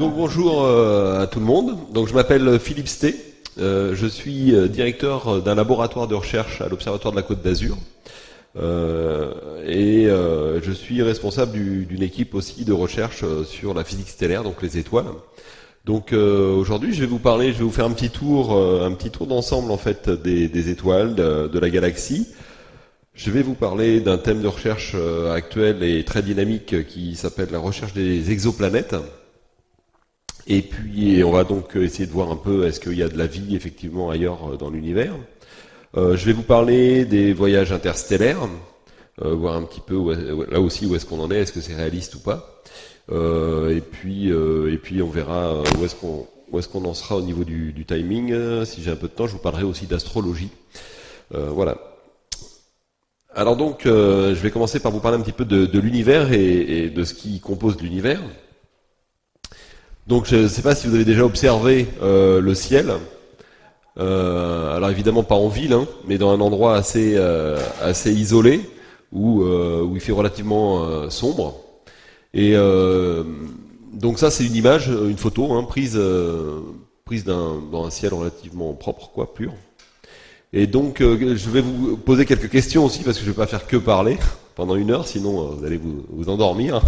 Donc bonjour euh, à tout le monde. Je m'appelle Philippe Sté. Euh, je suis euh, directeur d'un laboratoire de recherche à l'Observatoire de la Côte d'Azur. Et je suis responsable d'une équipe aussi de recherche sur la physique stellaire, donc les étoiles. Donc aujourd'hui, je vais vous parler, je vais vous faire un petit tour, un petit tour d'ensemble en fait des, étoiles, de, de, la galaxie. Je vais vous parler d'un thème de recherche actuel et très dynamique qui s'appelle la recherche des exoplanètes. Et puis, on va donc essayer de voir un peu est-ce qu'il y a de la vie effectivement ailleurs euh, dans l'univers. Euh, je vais vous parler des voyages interstellaires, euh, voir un petit peu là aussi où est-ce qu'on en est, est-ce que c'est réaliste ou pas. et puis, et puis on verra où est-ce qu'on où est-ce qu'on en sera au niveau du, du timing. Si j'ai un peu de temps, je vous parlerai aussi d'astrologie. voilà. Alors donc, je vais commencer par vous parler un petit peu de, de l'univers et, et, de ce qui compose l'univers. Donc je ne sais pas si vous avez déjà observé euh, le ciel. Euh, alors évidemment pas en ville, hein, mais dans un endroit assez euh, assez isolé où où il fait relativement sombre. Et donc ça c'est une image, une photo hein, prise prise dans un ciel relativement propre, quoi, pur. Et donc je vais vous poser quelques questions aussi parce que je vais pas faire que parler pendant une heure, sinon vous allez vous, vous endormir.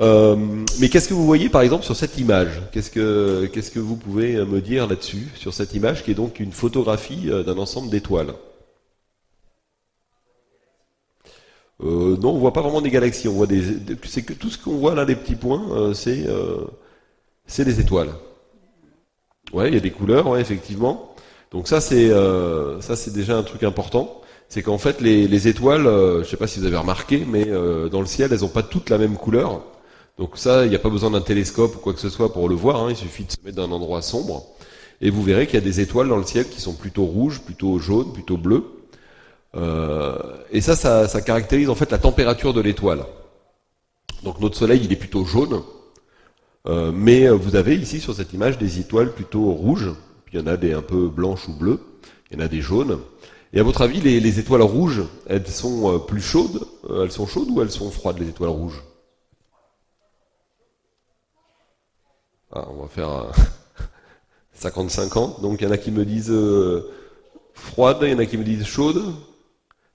Euh, mais qu'est-ce que vous voyez par exemple sur cette image Qu'est-ce que qu'est-ce que vous pouvez me dire là-dessus sur cette image qui est donc une photographie euh, d'un ensemble d'étoiles? Euh, Non, on voit pas vraiment des galaxies. On voit des, c'est que tout ce qu'on voit là, les petits points, euh, c'est des étoiles. Ouais, il y a des couleurs, ouais, effectivement. Donc ça c'est ça c'est déjà un truc important. C'est qu'en fait les, les étoiles, je sais pas si vous avez remarqué, mais dans le ciel, elles ont pas toutes la même couleur. Donc ça, il n'y a pas besoin d'un télescope ou quoi que ce soit pour le voir, hein. il suffit de se mettre dans un endroit sombre, et vous verrez qu'il y a des étoiles dans le ciel qui sont plutôt rouges, plutôt jaunes, plutôt bleues. Euh, et ça, ça, caractérise en fait la température de l'étoile. Donc notre Soleil, il est plutôt jaune, euh, mais vous avez ici sur cette image des étoiles plutôt rouges, puis il y en a des un peu blanches ou bleues, il y en a des jaunes. Et à votre avis, les, les étoiles rouges, elles sont euh, plus chaudes Elles sont chaudes ou elles sont froides, les étoiles rouges? Ah, on va faire 50-50. Donc il y en a qui me disent euh, froide, il y en a qui me disent chaude.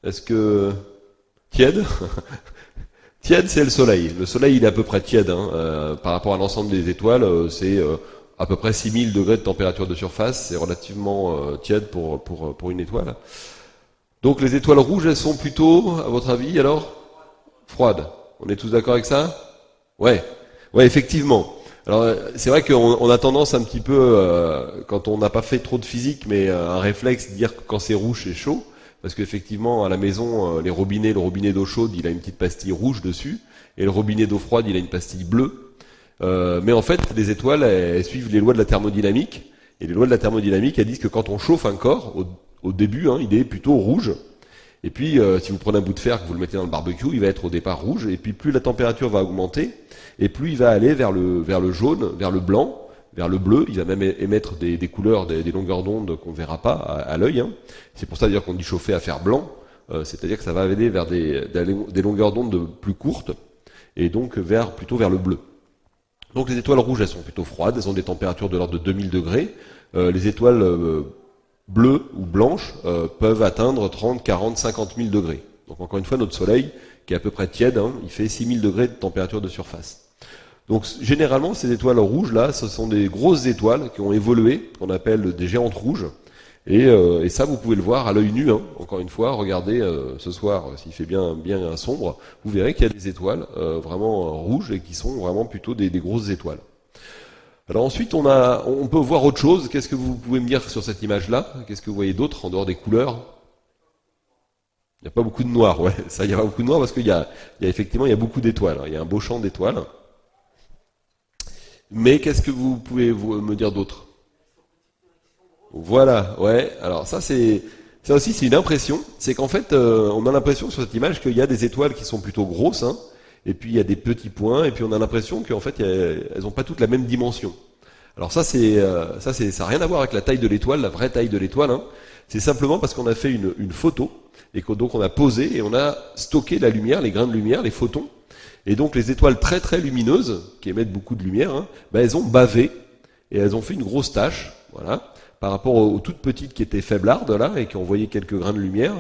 Est-ce que tiède? Tiède, c'est le soleil. Le soleil, il est à peu près tiède. Hein. Euh, par rapport à l'ensemble des étoiles, euh, c'est à peu près 6000 degrés de température de surface. C'est relativement tiède pour, pour, pour une étoile. Donc les étoiles rouges, elles sont plutôt, à votre avis, alors Froides. On est tous d'accord avec ça? Ouais. Ouais, effectivement. Alors c'est vrai qu'on a tendance un petit peu, euh, quand on n'a pas fait trop de physique, mais euh, un réflexe, dire que quand c'est rouge c'est chaud, parce qu'effectivement à la maison, euh, les robinets, le robinet d'eau chaude, il a une petite pastille rouge dessus, et le robinet d'eau froide, il a une pastille bleue. mais en fait, les étoiles, elles, suivent les lois de la thermodynamique, et les lois de la thermodynamique, elles disent que quand on chauffe un corps, au, début, hein, il est plutôt rouge, et puis, si vous prenez un bout de fer que vous le mettez dans le barbecue, il va être au départ rouge. Et puis, plus la température va augmenter, et plus il va aller vers le, jaune, vers le blanc, vers le bleu. Il va même émettre des, couleurs, des, longueurs d'onde qu'on verra pas à, l'œil. Hein. C'est pour ça qu'on dit chauffer à faire blanc. Euh, c'est-à-dire que ça va aller vers des, des longueurs d'onde plus courtes et donc vers plutôt vers le bleu. Donc les étoiles rouges, elles sont plutôt froides, elles ont des températures de l'ordre de 2000 degrés. Euh, les étoiles euh, bleues ou blanches peuvent atteindre 30, 40, 50 000 degrés. Donc encore une fois, notre Soleil, qui est à peu près tiède, hein, il fait 6000 degrés de température de surface. Donc généralement, ces étoiles rouges là, ce sont des grosses étoiles qui ont évolué, qu'on appelle des géantes rouges. Et, euh, et ça, vous pouvez le voir à l'œil nu. Hein. Encore une fois, regardez euh, ce soir, s'il fait bien bien sombre, vous verrez qu'il y a des étoiles euh, vraiment rouges et qui sont vraiment plutôt des, des, grosses étoiles. Alors ensuite, on a, on peut voir autre chose. Qu'est-ce que vous pouvez me dire sur cette image-là? Qu'est-ce que vous voyez d'autre en dehors des couleurs? Il n'y a pas beaucoup de noir, ouais. Ça, il n'y a pas beaucoup de noir parce qu'il y a, y a effectivement, il y a beaucoup d'étoiles. Il y a un beau champ d'étoiles. Mais qu'est-ce que vous pouvez me dire d'autre? Voilà, ouais. Alors ça c'est ça aussi c'est une impression. C'est qu'en fait euh, on a l'impression sur cette image qu'il y a des étoiles qui sont plutôt grosses, hein, et puis il y a des petits points, et puis on a l'impression qu'en fait elles n'ont pas toutes la même dimension. Alors ça c'est euh, ça c'est ça n'a rien à voir avec la taille de l'étoile, la vraie taille de l'étoile. Hein. C'est simplement parce qu'on a fait une, une photo et que donc on a posé et on a stocké la lumière, les grains de lumière, les photons. Et donc les étoiles très très lumineuses, qui émettent beaucoup de lumière, ben, elles ont bavé et elles ont fait une grosse tache, voilà, par rapport aux, toutes petites qui étaient faiblardes là et qui envoyé quelques grains de lumière.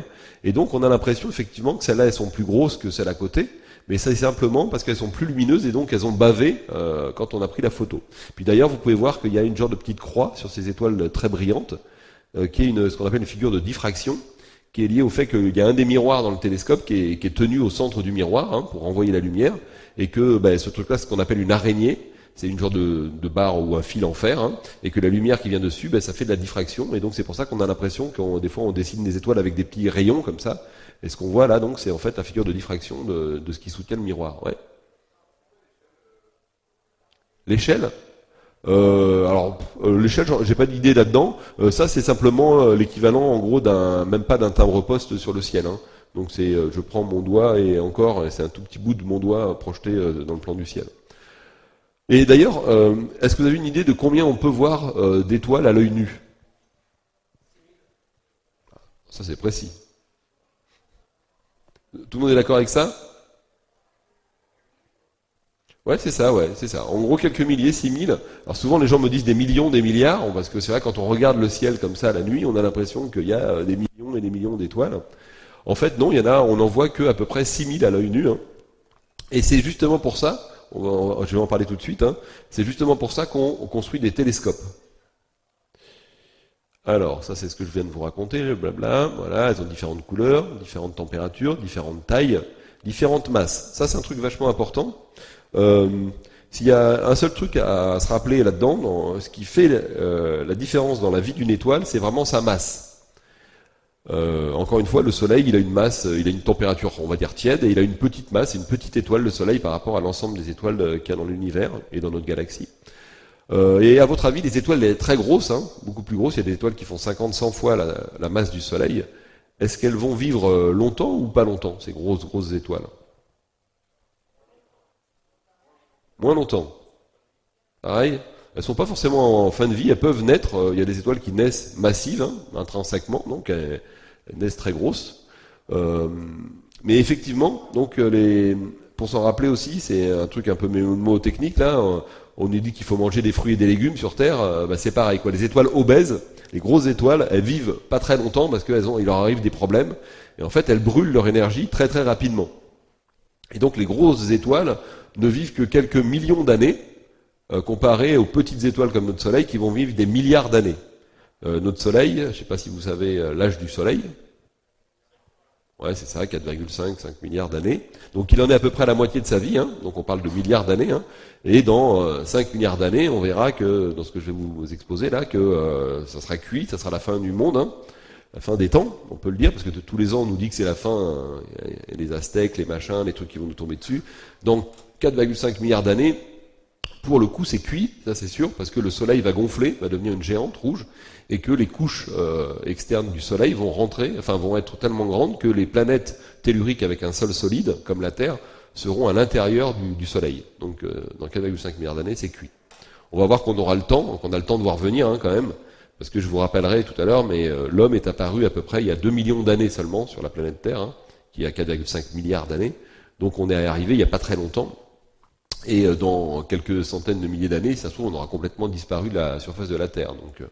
Et donc on a l'impression effectivement que celles-là elles sont plus grosses que celles à côté, mais c'est simplement parce qu'elles sont plus lumineuses et donc elles ont bavé euh, quand on a pris la photo. Puis d'ailleurs vous pouvez voir qu'il y a une genre de petite croix sur ces étoiles très brillantes, euh, qui est une, ce qu'on appelle une figure de diffraction qui est lié au fait qu'il y a un des miroirs dans le télescope qui est, qui est tenu au centre du miroir hein, pour envoyer la lumière, et que ben, ce truc-là, ce qu'on appelle une araignée, c'est une genre de, de, barre ou un fil en fer, hein, et que la lumière qui vient dessus, ben, ça fait de la diffraction, et donc c'est pour ça qu'on a l'impression qu'on des fois on dessine des étoiles avec des petits rayons comme ça, et ce qu'on voit là, donc, c'est en fait la figure de diffraction de, de ce qui soutient le miroir. Ouais. L'échelle euh, alors euh, l'échelle, j'ai pas d'idée là-dedans. Euh, ça, c'est simplement l'équivalent, en gros, d'un même pas d'un timbre-poste sur le ciel. Hein. Donc c'est, je prends mon doigt et encore, c'est un tout petit bout de mon doigt projeté dans le plan du ciel. Et d'ailleurs, est-ce que vous avez une idée de combien on peut voir d'étoiles à l'œil nu? Ça c'est précis. Tout le monde est d'accord avec ça? Ouais, c'est ça, ouais, c'est ça. En gros, quelques milliers, six mille. Alors souvent, les gens me disent des millions, des milliards, parce que c'est vrai, quand on regarde le ciel comme ça la nuit, on a l'impression qu'il y a euh, des millions et des millions d'étoiles. En fait, non, il y en a, on en voit que à peu près 6000 à l'œil nu. Hein. Et c'est justement pour ça, je vais en parler tout de suite, hein, c'est justement pour ça qu'on construit des télescopes. Alors, ça c'est ce que je viens de vous raconter, blabla, voilà, elles ont différentes couleurs, différentes températures, différentes tailles, différentes masses. Ça c'est un truc vachement important. Euh, s'il y a un seul truc à, se rappeler là-dedans, ce qui fait euh, la différence dans la vie d'une étoile, c'est vraiment sa masse. Euh, encore une fois, le Soleil, il a une masse, il a une température, on va dire tiède, et il a une petite masse, une petite étoile, le Soleil, par rapport à l'ensemble des étoiles qu'il y a dans l'univers et dans notre galaxie. et à votre avis, les étoiles très grosses, hein, beaucoup plus grosses, il y a des étoiles qui font 50, 100 fois la, la masse du Soleil. Est-ce qu'elles vont vivre longtemps ou pas longtemps, ces grosses, grosses étoiles? Moins longtemps. Pareil, elles sont pas forcément en fin de vie, elles peuvent naître, euh, il y a des étoiles qui naissent massives, hein, intrinsèquement, donc elles, naissent très grosses. Euh, mais effectivement, donc euh, pour s'en rappeler aussi, c'est un truc un peu mot technique là, on nous dit qu'il faut manger des fruits et des légumes sur Terre, bah c'est pareil quoi. Les étoiles obèses, les grosses étoiles, elles vivent pas très longtemps parce qu'elles ont, il leur arrive des problèmes, et en fait elles brûlent leur énergie très très rapidement. Et donc les grosses étoiles ne vivent que quelques millions d'années, euh, comparé aux petites étoiles comme notre Soleil qui vont vivre des milliards d'années. Euh, notre Soleil, je ne sais pas si vous savez euh, l'âge du Soleil. Ouais, c'est ça, 4,5, 5 milliards d'années. Donc il en est à peu près à la moitié de sa vie, hein, donc on parle de milliards d'années. Hein, et dans 5 milliards d'années, on verra que, dans ce que je vais vous exposer là, que ça sera cuit, ça sera la fin du monde. Hein la fin des temps, on peut le dire, parce que tous les ans on nous dit que c'est la fin, les Aztèques, les machins, les trucs qui vont nous tomber dessus. 4,5 milliards d'années, pour le coup c'est cuit, ça c'est sûr, parce que le Soleil va gonfler, va devenir une géante rouge, et que les couches euh, externes du Soleil vont rentrer, enfin vont être tellement grandes que les planètes telluriques avec un sol solide, comme la Terre, seront à l'intérieur du, Soleil. Donc euh, dans 4,5 milliards d'années, c'est cuit. On va voir qu'on aura le temps, qu'on a le temps de voir venir hein, quand même, parce que je vous rappellerai tout à l'heure, mais euh, l'homme est apparu à peu près il y a 2 millions d'années seulement sur la planète Terre, hein, qui a 4,5 milliards d'années. Donc on est arrivé il n'y a pas très longtemps. Et euh, dans quelques centaines de milliers d'années, ça se trouve, on aura complètement disparu de la surface de la Terre. Donc euh,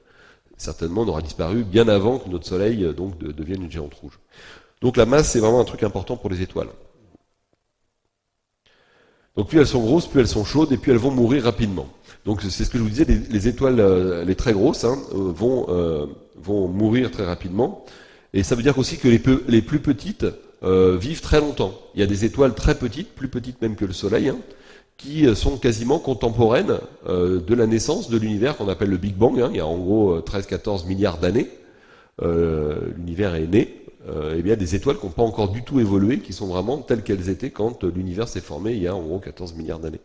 certainement, on aura disparu bien avant que notre Soleil donc devienne une géante rouge. Donc la masse, c'est vraiment un truc important pour les étoiles. Donc plus elles sont grosses, plus elles sont chaudes, et puis elles vont mourir rapidement. Donc c'est ce que je vous disais, les, étoiles, euh, les très grosses, hein, euh, vont, euh, mourir très rapidement. Et ça veut dire aussi que les, les plus petites vivent très longtemps. Il y a des étoiles très petites, plus petites même que le Soleil, hein, qui sont quasiment contemporaines de la naissance de l'univers qu'on appelle le Big Bang. Hein. il y a en gros 13-14 milliards d'années. l'univers est né. et bien des étoiles qui n'ont pas encore du tout évolué, qui sont vraiment telles qu'elles étaient quand l'univers s'est formé il y a en gros 14 milliards d'années.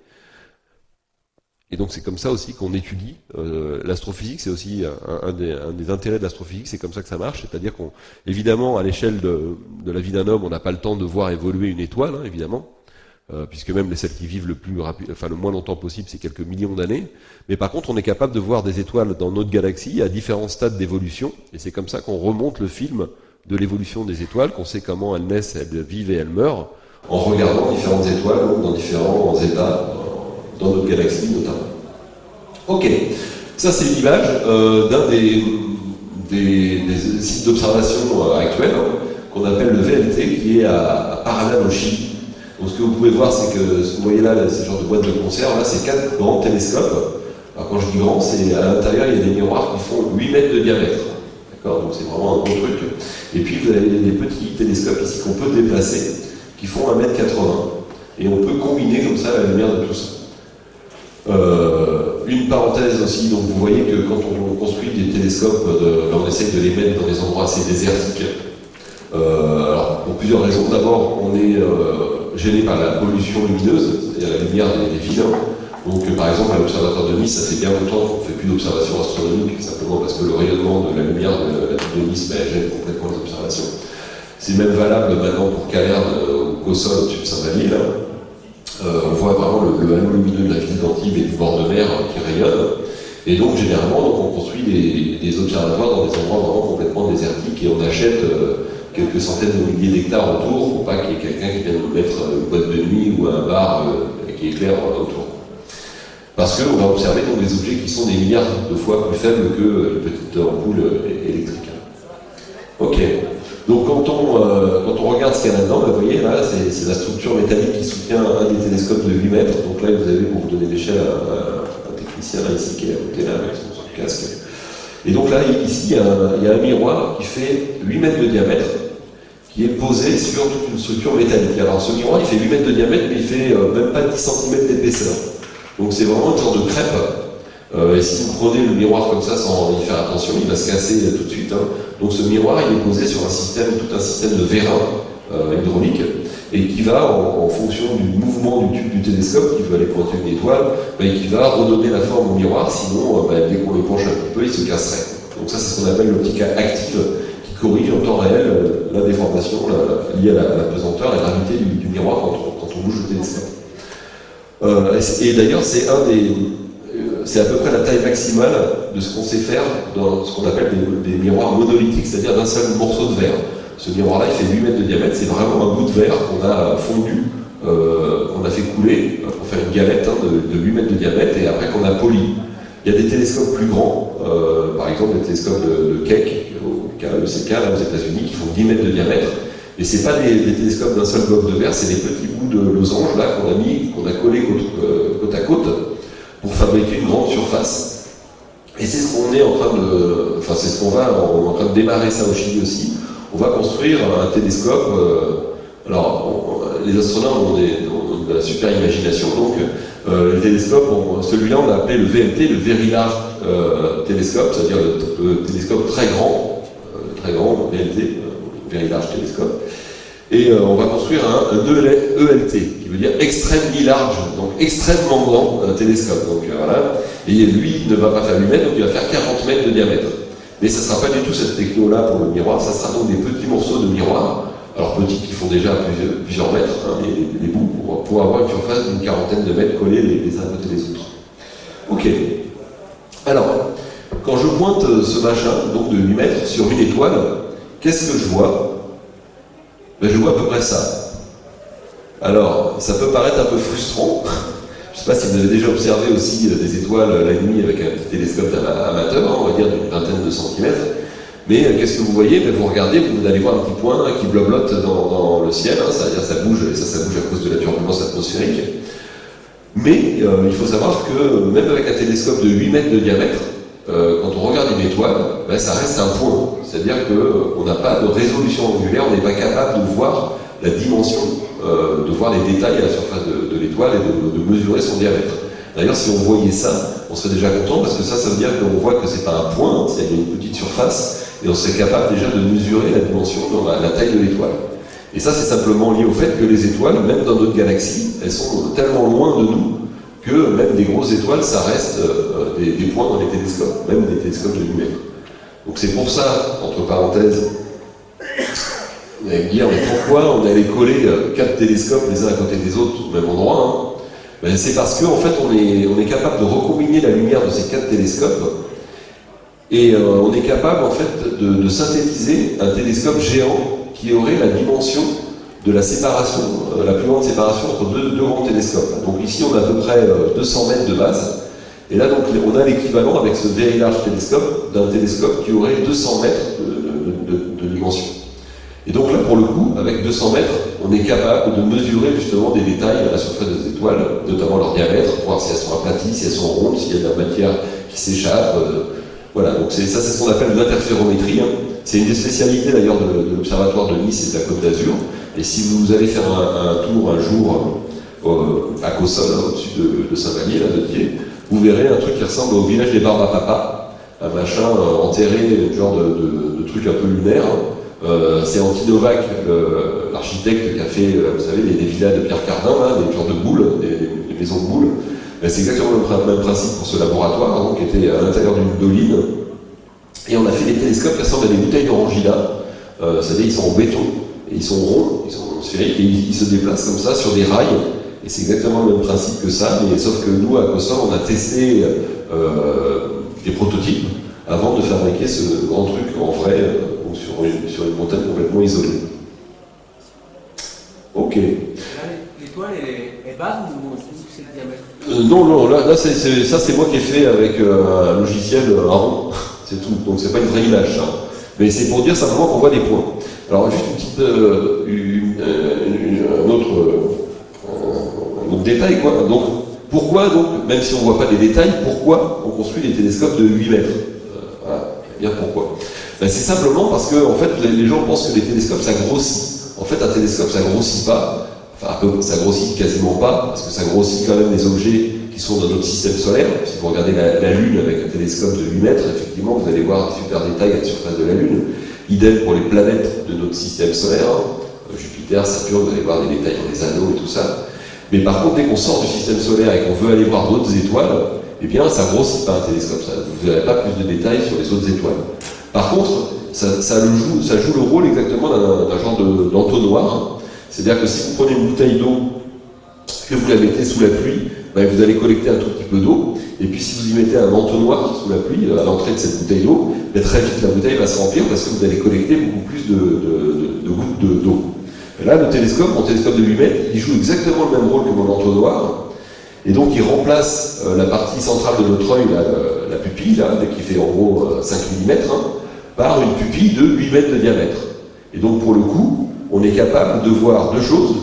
Et donc c'est comme ça aussi qu'on étudie euh, l'astrophysique. C'est aussi un, des, intérêts de l'astrophysique. C'est comme ça que ça marche. C'est-à-dire qu'on, évidemment, à l'échelle de, la vie d'un homme, on n'a pas le temps de voir évoluer une étoile, hein, évidemment. Euh, puisque même les celles qui vivent le plus rapide, enfin le moins longtemps possible, c'est quelques millions d'années. Mais par contre, on est capable de voir des étoiles dans notre galaxie à différents stades d'évolution, et c'est comme ça qu'on remonte le film de l'évolution des étoiles, qu'on sait comment elles naissent, elles vivent et elles meurent, en regardant différentes étoiles dans différents états, dans notre galaxie notamment. Ok, ça c'est l'image euh, d'un des, sites d'observation euh, actuels, hein, qu'on appelle le VLT, qui est à, à au Chili. Donc ce que vous pouvez voir, c'est que ce que vous voyez là, ce genre de boîte de conserve, là c'est quatre grands télescopes. Alors quand je dis grand, c'est à l'intérieur, il y a des miroirs qui font 8 mètres de diamètre. D'accord? Donc c'est vraiment un gros truc. Et puis vous avez des petits télescopes ici qu'on peut déplacer, qui font 1 mètre 80. Et on peut combiner comme ça la lumière de tout ça. Euh, une parenthèse aussi, donc vous voyez que quand on construit des télescopes, de, on essaye de les mettre dans des endroits assez désertiques. Euh, alors, pour plusieurs raisons. D'abord, on est euh, gêné par la pollution lumineuse, c'est-à-dire la lumière des, des villes. Donc, par exemple, à l'observatoire de Nice, ça fait bien longtemps qu'on ne fait plus d'observations astronomiques, simplement parce que le rayonnement de la lumière de la ville de Nice ben, gêne complètement les observations. C'est même valable maintenant pour Calerne ou Cossol au-dessus de Saint-Valil. Euh, on voit vraiment le, le, halo lumineux de la ville d'Antibes et du bord de mer qui rayonne. Et donc, généralement, donc, on construit des, observatoires dans des endroits vraiment complètement désertiques et on achète euh, quelques centaines de milliers d'hectares autour pour pas qu'il y ait quelqu'un qui vienne nous mettre une boîte de nuit ou un bar euh, qui éclaire autour. Parce qu'on va observer donc des objets qui sont des milliards de fois plus faibles que une petite ampoule électrique. Ok. Donc quand on, euh, quand on regarde ce qu'il y a là-dedans, vous voyez, là, c'est la structure métallique qui soutient un des télescopes de 8 mètres. Donc là, vous avez, pour vous donner l'échelle, un, un, technicien ici qui est à côté là, avec son, casque. Et donc là, ici, il y, a un, miroir qui fait 8 mètres de diamètre, qui est posé sur toute une structure métallique. Alors ce miroir, il fait 8 mètres de diamètre, mais il fait euh, même pas 10 cm d'épaisseur. Donc c'est vraiment un genre de crêpe. Euh, et si vous prenez le miroir comme ça sans y faire attention, il va se casser euh, tout de suite. Hein. Donc ce miroir, il est posé sur un système, tout un système de vérin hydraulique, et qui va, en, fonction du mouvement du tube du télescope, qui veut aller pointer une étoile, et qui va redonner la forme au miroir, sinon, bah, dès qu'on le penche un petit peu, il se casserait. Donc ça, c'est ce qu'on appelle l'optique active, qui corrige en temps réel la déformation liée à la, pesanteur et la gravité du, miroir quand on, bouge le télescope. Euh, et d'ailleurs, c'est un des, euh, c'est à peu près la taille maximale de ce qu'on sait faire dans ce qu'on appelle des, miroirs monolithiques, c'est-à-dire d'un seul morceau de verre. Ce miroir-là, il fait 8 mètres de diamètre, c'est vraiment un bout de verre qu'on a fondu, euh, qu'on a fait couler pour faire une galette hein, de, 8 mètres de diamètre et après qu'on a poli. Il y a des télescopes plus grands, par exemple les télescopes de, de Keck, au KECK, aux États-Unis, qui font 10 mètres de diamètre. Et ce n'est pas des, télescopes d'un seul bloc de verre, c'est des petits bouts de losange là qu'on a mis, qu'on a collé euh, côte, à côte pour fabriquer une grande surface. Et c'est ce qu'on est en train de, enfin c'est ce qu'on va, on est en train de démarrer ça au Chili aussi. On va construire un télescope. Euh, alors, les astronomes ont, de la super imagination, donc euh, le télescope, celui-là on l'a appelé le VLT, le Very Large Télescope, c'est-à-dire le, télescope très grand, très grand, VLT, Very Large Télescope. Et euh, on va construire un, ELT, qui veut dire extrêmement large, donc extrêmement grand un télescope. Donc euh, voilà. Et lui ne va pas faire 8 mètres, donc il va faire 40 mètres de diamètre. Mais ça ne sera pas du tout cette techno-là pour le miroir, ça sera donc des petits morceaux de miroir, alors petits qui font déjà plusieurs, mètres, hein, les, bouts, pour, avoir une surface d'une quarantaine de mètres collés les, uns à côté des autres. Ok. Alors, quand je pointe ce machin, donc de 8 mètres, sur une étoile, qu'est-ce que je vois? Ben, je vois à peu près ça. Alors, ça peut paraître un peu frustrant. Je ne sais pas si vous avez déjà observé aussi euh, des étoiles la nuit avec un petit télescope amateur, hein, on va dire d'une vingtaine de centimètres. Mais euh, qu'est-ce que vous voyez? Ben, Vous regardez, vous allez voir un petit point qui bloblote dans, le ciel, hein, c'est-à-dire ça bouge, et ça, ça bouge à cause de la turbulence atmosphérique. Mais euh, il faut savoir que même avec un télescope de 8 mètres de diamètre, quand on regarde une étoile, ben, ça reste un point. C'est-à-dire qu'on n'a pas de résolution angulaire, on n'est pas capable de voir la dimension, euh, de voir les détails à la surface de, l'étoile et de, mesurer son diamètre. D'ailleurs, si on voyait ça, on serait déjà content parce que ça, ça veut dire qu'on voit que c'est pas un point, c'est une petite surface, et on serait capable déjà de mesurer la dimension, la, la taille de l'étoile. Et ça, c'est simplement lié au fait que les étoiles, même dans notre galaxie, elles sont tellement loin de nous que même des grosses étoiles, ça reste euh, des, des, points dans les télescopes, même des télescopes de 8 mètres. Donc c'est pour ça, entre parenthèses, Vous allez me dire, mais pourquoi on allait coller euh, quatre télescopes les uns à côté des autres au même endroit hein? Ben, C'est parce qu'en en fait, on est, on est capable de recombiner la lumière de ces quatre télescopes et euh, on est capable en fait de, synthétiser un télescope géant qui aurait la dimension de la séparation, euh, la plus grande séparation entre deux, deux, grands télescopes. Donc ici, on a à peu près 200 mètres de base. Et là, donc, on a l'équivalent avec ce very large télescope d'un télescope qui aurait 200 mètres de dimension. Et donc là, pour le coup, avec 200 mètres, on est capable de mesurer justement des détails à la surface des étoiles, notamment leur diamètre, voir si elles sont aplaties, si elles sont rondes, s'il y a de la matière qui s'échappe. Euh, voilà, donc ça, c'est ce qu'on appelle l'interférométrie. Hein. C'est une des spécialités d'ailleurs de, l'Observatoire de Nice et de la Côte d'Azur. Et si vous allez faire un, tour un jour euh, à Cossol, hein, au-dessus de, Saint-Vallier, là, de Thiers, vous verrez un truc qui ressemble au village des Barbes à Papa, un machin euh, enterré, genre de, de, truc un peu lunaire, euh, c'est Antidovac, l'architecte qui a fait, euh, vous savez, des, villas de Pierre Cardin, des genres de boules, des, maisons de boules. Ben, c'est exactement le même principe pour ce laboratoire, hein, qui était à l'intérieur d'une doline. Et on a fait des télescopes qui ressemblent à des bouteilles d'orangina. Euh, c'est-à-dire ils sont en béton, et ils sont ronds, ils sont sphériques, et ils, se déplacent comme ça sur des rails. Et c'est exactement le même principe que ça, mais sauf que nous, à COSOR, on a testé des prototypes avant de fabriquer ce grand truc en vrai sur une, sur une montagne complètement isolée. Ok. L'étoile est, basse ou c'est le diamètre euh, Non, non, là, là c'est, ça c'est moi qui ai fait avec euh, un logiciel euh, rond, c'est tout. Donc c'est pas une vraie image, ça. Mais c'est pour dire simplement qu'on voit des points. Alors juste une petite, un, autre, un autre détail, quoi. Donc pourquoi donc, même si on ne voit pas les détails, pourquoi on construit des télescopes de 8 mètres? Voilà, bien pourquoi ben, c'est simplement parce que en fait, les, gens pensent que les télescopes, ça grossit. En fait, un télescope, ça grossit pas. Enfin, ça grossit quasiment pas, parce que ça grossit quand même des objets qui sont dans notre système solaire. Si vous regardez la, Lune avec un télescope de 8 mètres, effectivement, vous allez voir des super détails à la surface de la Lune. Idem pour les planètes de notre système solaire. Hein. Jupiter, Saturne, vous allez voir des détails dans les anneaux et tout ça. Mais par contre, dès qu'on sort du système solaire et qu'on veut aller voir d'autres étoiles, eh bien, ça grossit pas un télescope. vous n'avez pas plus de détails sur les autres étoiles. Par contre, ça, joue, le rôle exactement d'un genre d'entonnoir. C'est-à-dire que si vous prenez une bouteille d'eau, que vous la mettez sous la pluie, ben, vous allez collecter un tout petit peu d'eau, et puis si vous y mettez un entonnoir sous la pluie, à l'entrée de cette bouteille d'eau, ben, très vite la bouteille va se remplir parce que vous allez collecter beaucoup plus de, gouttes d'eau. Là, le télescope, mon télescope de 8 mètres, il joue exactement le même rôle que mon entonnoir, et donc il remplace euh, la partie centrale de notre œil, la, pupille, là, qui fait en gros 5 euh, mm, par une pupille de 8 mètres de diamètre. Et donc pour le coup, on est capable de voir deux choses,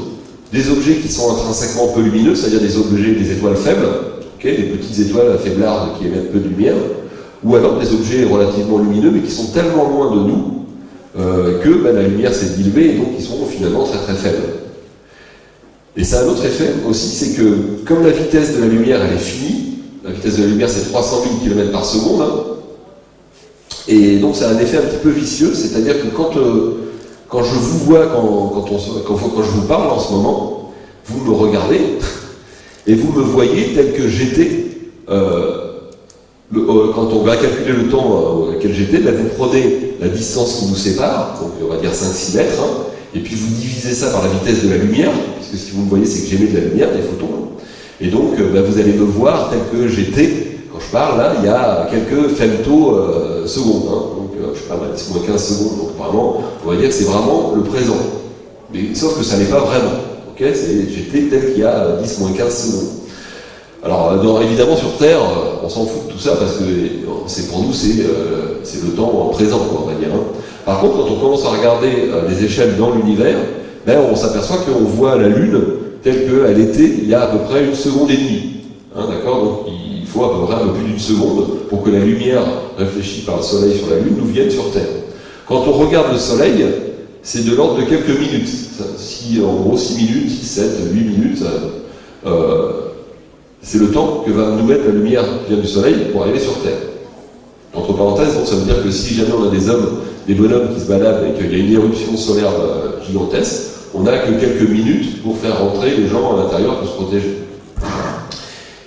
des objets qui sont intrinsèquement peu lumineux, c'est-à-dire des objets, des étoiles faibles, des petites étoiles faiblardes qui émettent peu de lumière, ou alors des objets relativement lumineux mais qui sont tellement loin de nous euh, que ben, la lumière s'est diluée et donc ils sont finalement très très faibles. Et ça a un autre effet aussi, c'est que comme la vitesse de la lumière elle est finie, la vitesse de la lumière c'est 300 000 km par seconde, hein, et donc ça a un effet un petit peu vicieux, c'est-à-dire que quand, euh, quand je vous vois, quand, quand, on, quand, je vous parle en ce moment, vous me regardez et vous me voyez tel que j'étais. Euh, euh, quand on va calculer le temps auquel j'étais, ben, vous prenez la distance qui nous sépare, donc on va dire 5-6 mètres, hein, et puis vous divisez ça par la vitesse de la lumière, puisque ce que vous me voyez c'est que j'émets de la lumière, des photons, et donc ben, vous allez me voir tel que j'étais je parle, là, il y a quelques femtosecondes, secondes, hein. donc euh, je sais pas, 10 moins 15 secondes, donc vraiment, on va dire que c'est vraiment le présent. Sauf que ça n'est pas vraiment, ok? J'étais tel qu'il y a 10 moins 15 secondes. Alors, euh, évidemment, sur Terre, euh, on s'en fout de tout ça, parce que c'est pour nous, c'est le temps présent, on va dire. Hein. Par contre, quand on commence à regarder les échelles dans l'univers, ben, on s'aperçoit qu'on voit la Lune telle qu'elle était il y a à peu près une seconde et demie. Hein, D'accord? Faut à peu près un peu plus d'une seconde pour que la lumière réfléchie par le Soleil sur la Lune nous vienne sur Terre. Quand on regarde le Soleil, c'est de l'ordre de quelques minutes. Si, en gros, 6 minutes, 6, 7, 8 minutes, euh, c'est le temps que va nous mettre la lumière qui vient du Soleil pour arriver sur Terre. Entre parenthèses, ça veut dire que si jamais on a des hommes, des bonhommes qui se baladent et qu'il y a une éruption solaire euh, gigantesque, on n'a que quelques minutes pour faire rentrer les gens à l'intérieur pour se protéger.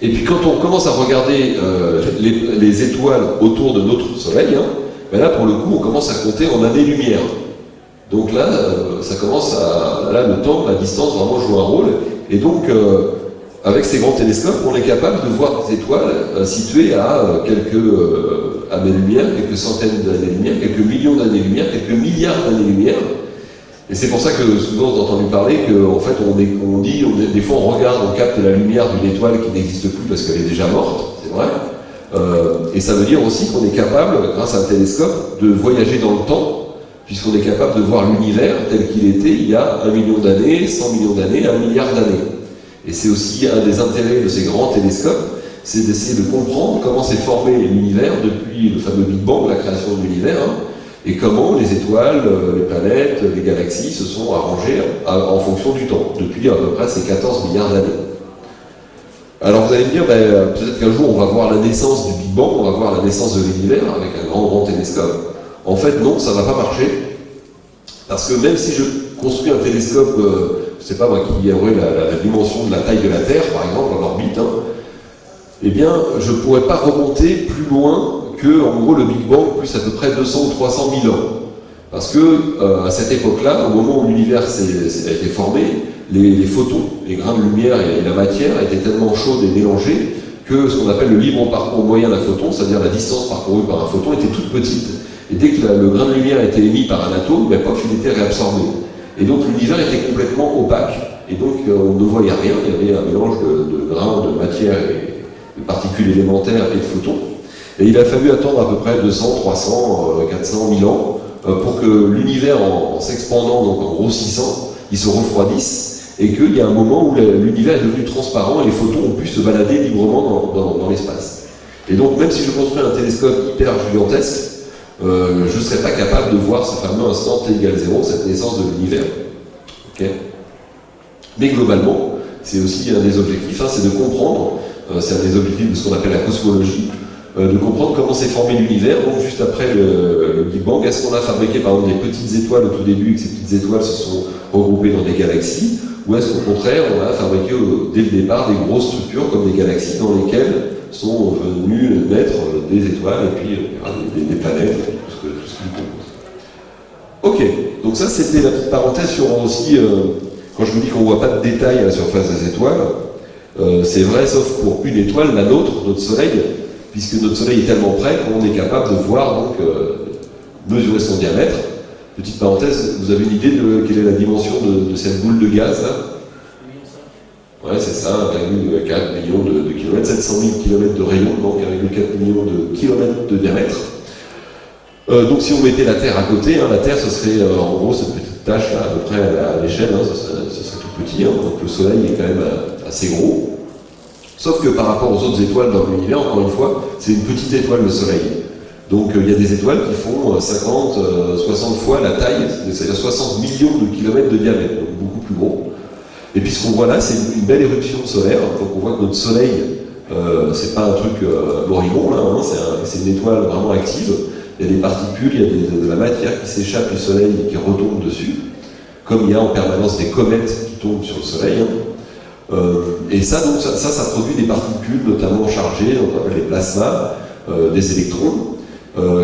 Et puis quand on commence à regarder euh, les, étoiles autour de notre Soleil, hein, ben là pour le coup on commence à compter en années-lumière. Donc là, euh, ça commence à. Là, le temps, la distance vraiment joue un rôle. Et donc, euh, avec ces grands télescopes, on est capable de voir des étoiles situées à quelques années-lumière, quelques centaines d'années-lumière, quelques millions d'années-lumière, quelques milliards d'années-lumière. Et c'est pour ça que souvent a entendu parler qu'en fait on, dit, des fois on regarde, on capte la lumière d'une étoile qui n'existe plus parce qu'elle est déjà morte, c'est vrai. et ça veut dire aussi qu'on est capable, grâce à un télescope, de voyager dans le temps puisqu'on est capable de voir l'univers tel qu'il était il y a un million d'années, 100 millions d'années, un milliard d'années. Et c'est aussi un des intérêts de ces grands télescopes, c'est d'essayer de comprendre comment s'est formé l'univers depuis le fameux Big Bang, la création de l'univers, hein, et comment les étoiles, euh, les planètes, les galaxies se sont arrangées en fonction du temps, depuis à peu près ces 14 milliards d'années. Alors vous allez me dire, ben, peut-être qu'un jour on va voir la naissance du Big Bang, on va voir la naissance de l'univers avec un grand grand télescope. En fait, non, ça ne va pas marcher. Parce que même si je construis un télescope, euh, je ne sais pas moi, qui aurait la, dimension de la taille de la Terre, par exemple, en orbite, hein, eh bien, je ne pourrais pas remonter plus loin que, en gros, le Big Bang plus à peu près 200 ou 300 000 ans. Parce que, euh, à cette époque-là, au moment où l'univers a été formé, les, photons, les grains de lumière et, la matière étaient tellement chaudes et mélangées que ce qu'on appelle le libre parcours moyen d'un photon, c'est-à-dire la distance parcourue par un photon, était toute petite. Et dès que le grain de lumière était émis par un atome, ben, pof, il était réabsorbé. Et donc l'univers était complètement opaque. Et donc euh, on ne voyait rien, il y avait un mélange de, grains, de matière et de particules élémentaires et de photons. Et il a fallu attendre à peu près 200, 300, 400 1000 ans euh, pour que l'univers, en, s'expandant, donc en grossissant, il se refroidisse et qu'il y a un moment où l'univers est devenu transparent et les photons ont pu se balader librement dans l'espace. Et donc même si je construis un télescope hyper gigantesque, euh, je ne serais pas capable de voir ce fameux instant t égale 0, cette naissance de l'univers. Mais globalement, c'est aussi un des objectifs, hein, c'est de comprendre, euh, c'est un des objectifs de ce qu'on appelle la cosmologie, euh, de comprendre comment s'est formé l'univers, donc juste après le, Big Bang, est-ce qu'on a fabriqué par exemple des petites étoiles au tout début et que ces petites étoiles se sont regroupées dans des galaxies, ou est-ce qu'au contraire, on a fabriqué dès le départ des grosses structures comme des galaxies dans lesquelles sont venus naître des étoiles et puis des, planètes, tout ce, que, tout ce qui compose. Ok, donc ça c'était la petite parenthèse sur aussi, euh, quand je vous dis qu'on ne voit pas de détails à la surface des étoiles, euh, c'est vrai sauf pour une étoile, la nôtre, notre Soleil, puisque notre Soleil est tellement près qu'on est capable de voir, donc, euh, mesurer son diamètre. Petite parenthèse, vous avez une idée de quelle est la dimension de, cette boule de gaz là? Ouais, c'est ça, 1,4 million de, kilomètres, 700 000 kilomètres de rayon, donc 1,4 million de kilomètres de diamètre. Euh, donc si on mettait la Terre à côté, hein, la Terre ce serait euh, en gros cette petite tâche là, à peu près à, l'échelle, hein, ce, serait, tout petit, hein, donc le Soleil est quand même assez gros. Sauf que par rapport aux autres étoiles dans l'univers, encore une fois, c'est une petite étoile le Soleil. Donc il y a des étoiles qui font 50, 60 fois la taille, c'est-à-dire 60 millions de kilomètres de diamètre, donc beaucoup plus gros. Et puis ce qu'on voit là, c'est une belle éruption solaire. Donc on voit que notre Soleil, euh, c'est pas un truc euh, là, hein, c'est une étoile vraiment active. Il y a des particules, il y a de la matière qui s'échappe du Soleil et qui retombe dessus, comme il y a en permanence des comètes qui tombent sur le Soleil. Hein. Euh, et ça, donc, ça, ça, produit des particules notamment chargées, on appelle les plasmas, euh, des électrons,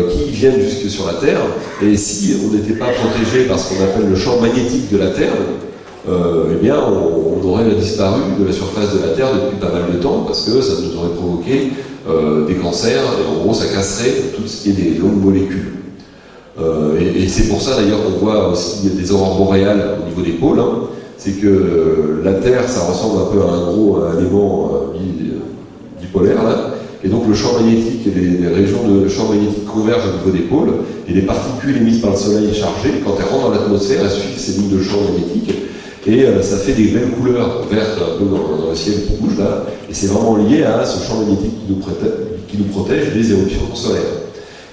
qui viennent jusque sur la Terre. Et si on n'était pas protégé par ce qu'on appelle le champ magnétique de la Terre, euh, eh bien, on, aurait disparu de la surface de la Terre depuis pas mal de temps, parce que ça nous aurait provoqué euh, des cancers, et en gros, ça casserait tout ce qui est des longues molécules. Euh, et, c'est pour ça d'ailleurs qu'on voit aussi des aurores boréales au niveau des pôles. Hein. C'est que la Terre, ça ressemble un peu à un gros élément bipolaire, là, et donc le champ magnétique les, régions de champ magnétique convergent au niveau des pôles, et les particules émises par le Soleil chargées, quand elles rentrent dans l'atmosphère, elles suivent ces lignes de champ magnétique, et euh, ça fait des belles couleurs vertes un peu dans, le ciel qui bouge là, et c'est vraiment lié à ce champ magnétique qui nous, protège, des éruptions solaires.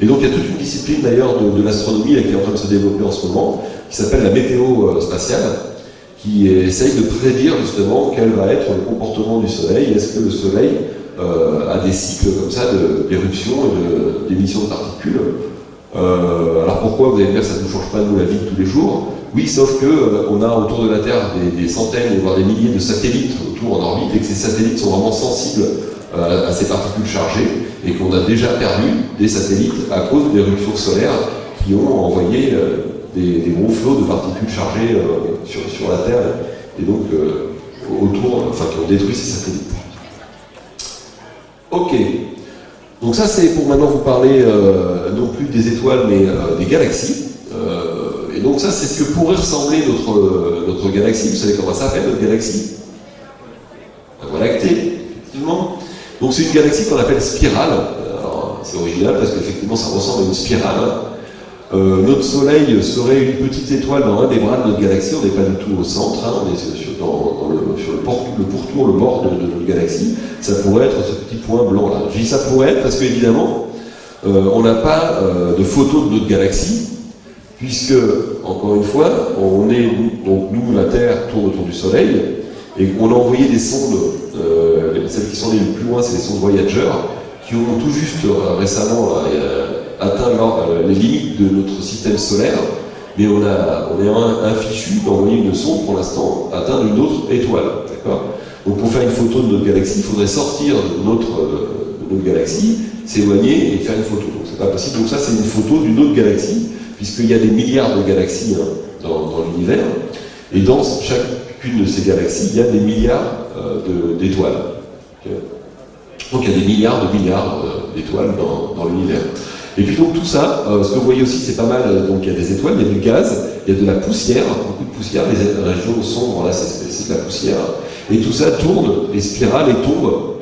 Et donc il y a toute une discipline d'ailleurs de, l'astronomie qui est en train de se développer en ce moment, qui s'appelle la météo euh, spatiale, qui essaye de prédire justement quel va être le comportement du Soleil. Est-ce que le Soleil euh, a des cycles comme ça d'éruption et d'émission de, particules? Alors pourquoi vous allez dire que ça ne change pas nous la vie de tous les jours? Oui, sauf qu'on euh, a autour de la Terre des, centaines, voire des milliers de satellites autour en orbite, et que ces satellites sont vraiment sensibles euh, à ces particules chargées, et qu'on a déjà perdu des satellites à cause d'éruptions solaires qui ont envoyé euh, des, gros flots de particules chargées sur, sur, la Terre et donc autour, enfin qui ont détruit ces satellites. Ok. Donc ça c'est pour maintenant vous parler non plus des étoiles mais des galaxies. et donc ça c'est ce que pourrait ressembler notre, notre galaxie. Vous savez comment ça s'appelle notre galaxie? La Voie lactée, effectivement. Donc c'est une galaxie qu'on appelle spirale. C'est original parce qu'effectivement ça ressemble à une spirale. Euh, notre Soleil serait une petite étoile dans un des bras de notre galaxie, on n'est pas du tout au centre, hein. on est sur, le, pourtour, le bord de, notre galaxie. Ça pourrait être ce petit point blanc là. Je dis ça pourrait être parce qu'évidemment, euh, on n'a pas euh, de photo de notre galaxie, puisque, encore une fois, on est, nous, la Terre tourne autour du Soleil, et on a envoyé des sondes, celles qui sont les plus loin, c'est les sondes Voyager, qui ont tout juste récemment atteint les limites de notre système solaire, mais on, a, on est un, fichu d'envoyer une sonde pour l'instant atteindre une autre étoile. Donc pour faire une photo de notre galaxie, il faudrait sortir de notre, galaxie, s'éloigner et faire une photo. Donc c'est pas possible. Donc ça c'est une photo d'une autre galaxie, puisqu'il y a des milliards de galaxies hein, dans, l'univers, et dans chacune de ces galaxies, il y a des milliards euh, d'étoiles. Donc il y a des milliards de milliards euh, d'étoiles dans l'univers. Et puis donc tout ça, euh, ce que vous voyez aussi, c'est pas mal, euh, donc il y a des étoiles, il y a du gaz, il y a de la poussière, beaucoup de poussière, les régions sombres, là c'est de la poussière, et tout ça tourne, les spirales, et tombe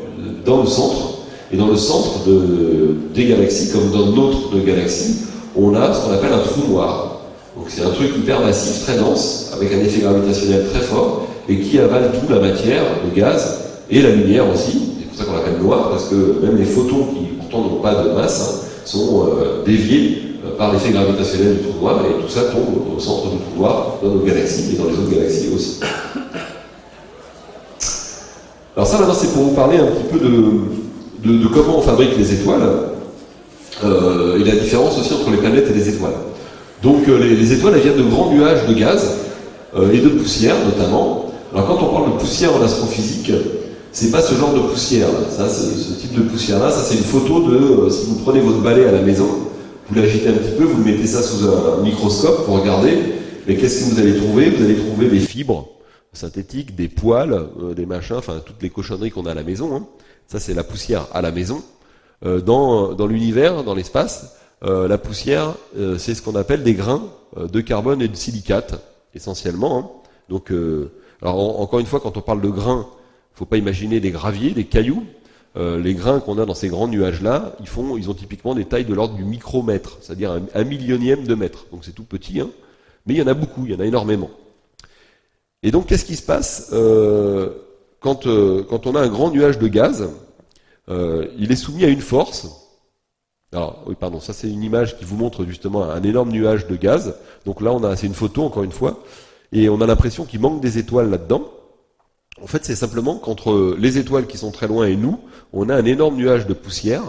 dans le centre, et dans le centre de, des galaxies, comme dans notre galaxie, on a ce qu'on appelle un trou noir. Donc c'est un truc hyper massif, très dense, avec un effet gravitationnel très fort, et qui avale toute la matière, le gaz, et la lumière aussi, c'est pour ça qu'on l'appelle noir, parce que même les photons qui pourtant n'ont pas de masse, hein, sont euh, déviés euh, par l'effet gravitationnel du trou noir, et tout ça tombe au centre du trou noir dans nos galaxies et dans les autres galaxies aussi. Alors ça maintenant c'est pour vous parler un petit peu de, de, comment on fabrique les étoiles euh, et la différence aussi entre les planètes et les étoiles. Donc les, étoiles elles viennent de grands nuages de gaz et de poussière notamment. Alors quand on parle de poussière en astrophysique, c'est pas ce genre de poussière là. Ça, ce, type de poussière là, ça c'est une photo de euh, si vous prenez votre balai à la maison, vous l'agitez un petit peu, vous le mettez ça sous un, microscope pour regarder, mais qu'est-ce que vous allez trouver? Vous allez trouver des fibres synthétiques, des poils, euh, des machins, enfin toutes les cochonneries qu'on a à la maison. Hein. Ça c'est la poussière à la maison. Euh, dans dans l'univers, dans l'espace, la poussière, c'est ce qu'on appelle des grains de carbone et de silicate, essentiellement. Hein. Donc, alors encore une fois, quand on parle de grains, ne faut pas imaginer des graviers, des cailloux. Euh, les grains qu'on a dans ces grands nuages-là, ils, font, ils ont typiquement des tailles de l'ordre du micromètre, c'est-à-dire un, millionième de mètre. Donc c'est tout petit, hein. mais il y en a beaucoup, il y en a énormément. Et donc qu'est-ce qui se passe euh, quand, euh, quand, on a un grand nuage de gaz Il est soumis à une force. Alors, oui, pardon, ça c'est une image qui vous montre justement un énorme nuage de gaz. Donc là, on a, c'est une photo encore une fois, et on a l'impression qu'il manque des étoiles là-dedans. En fait, c'est simplement qu'entre les étoiles qui sont très loin et nous, on a un énorme nuage de poussière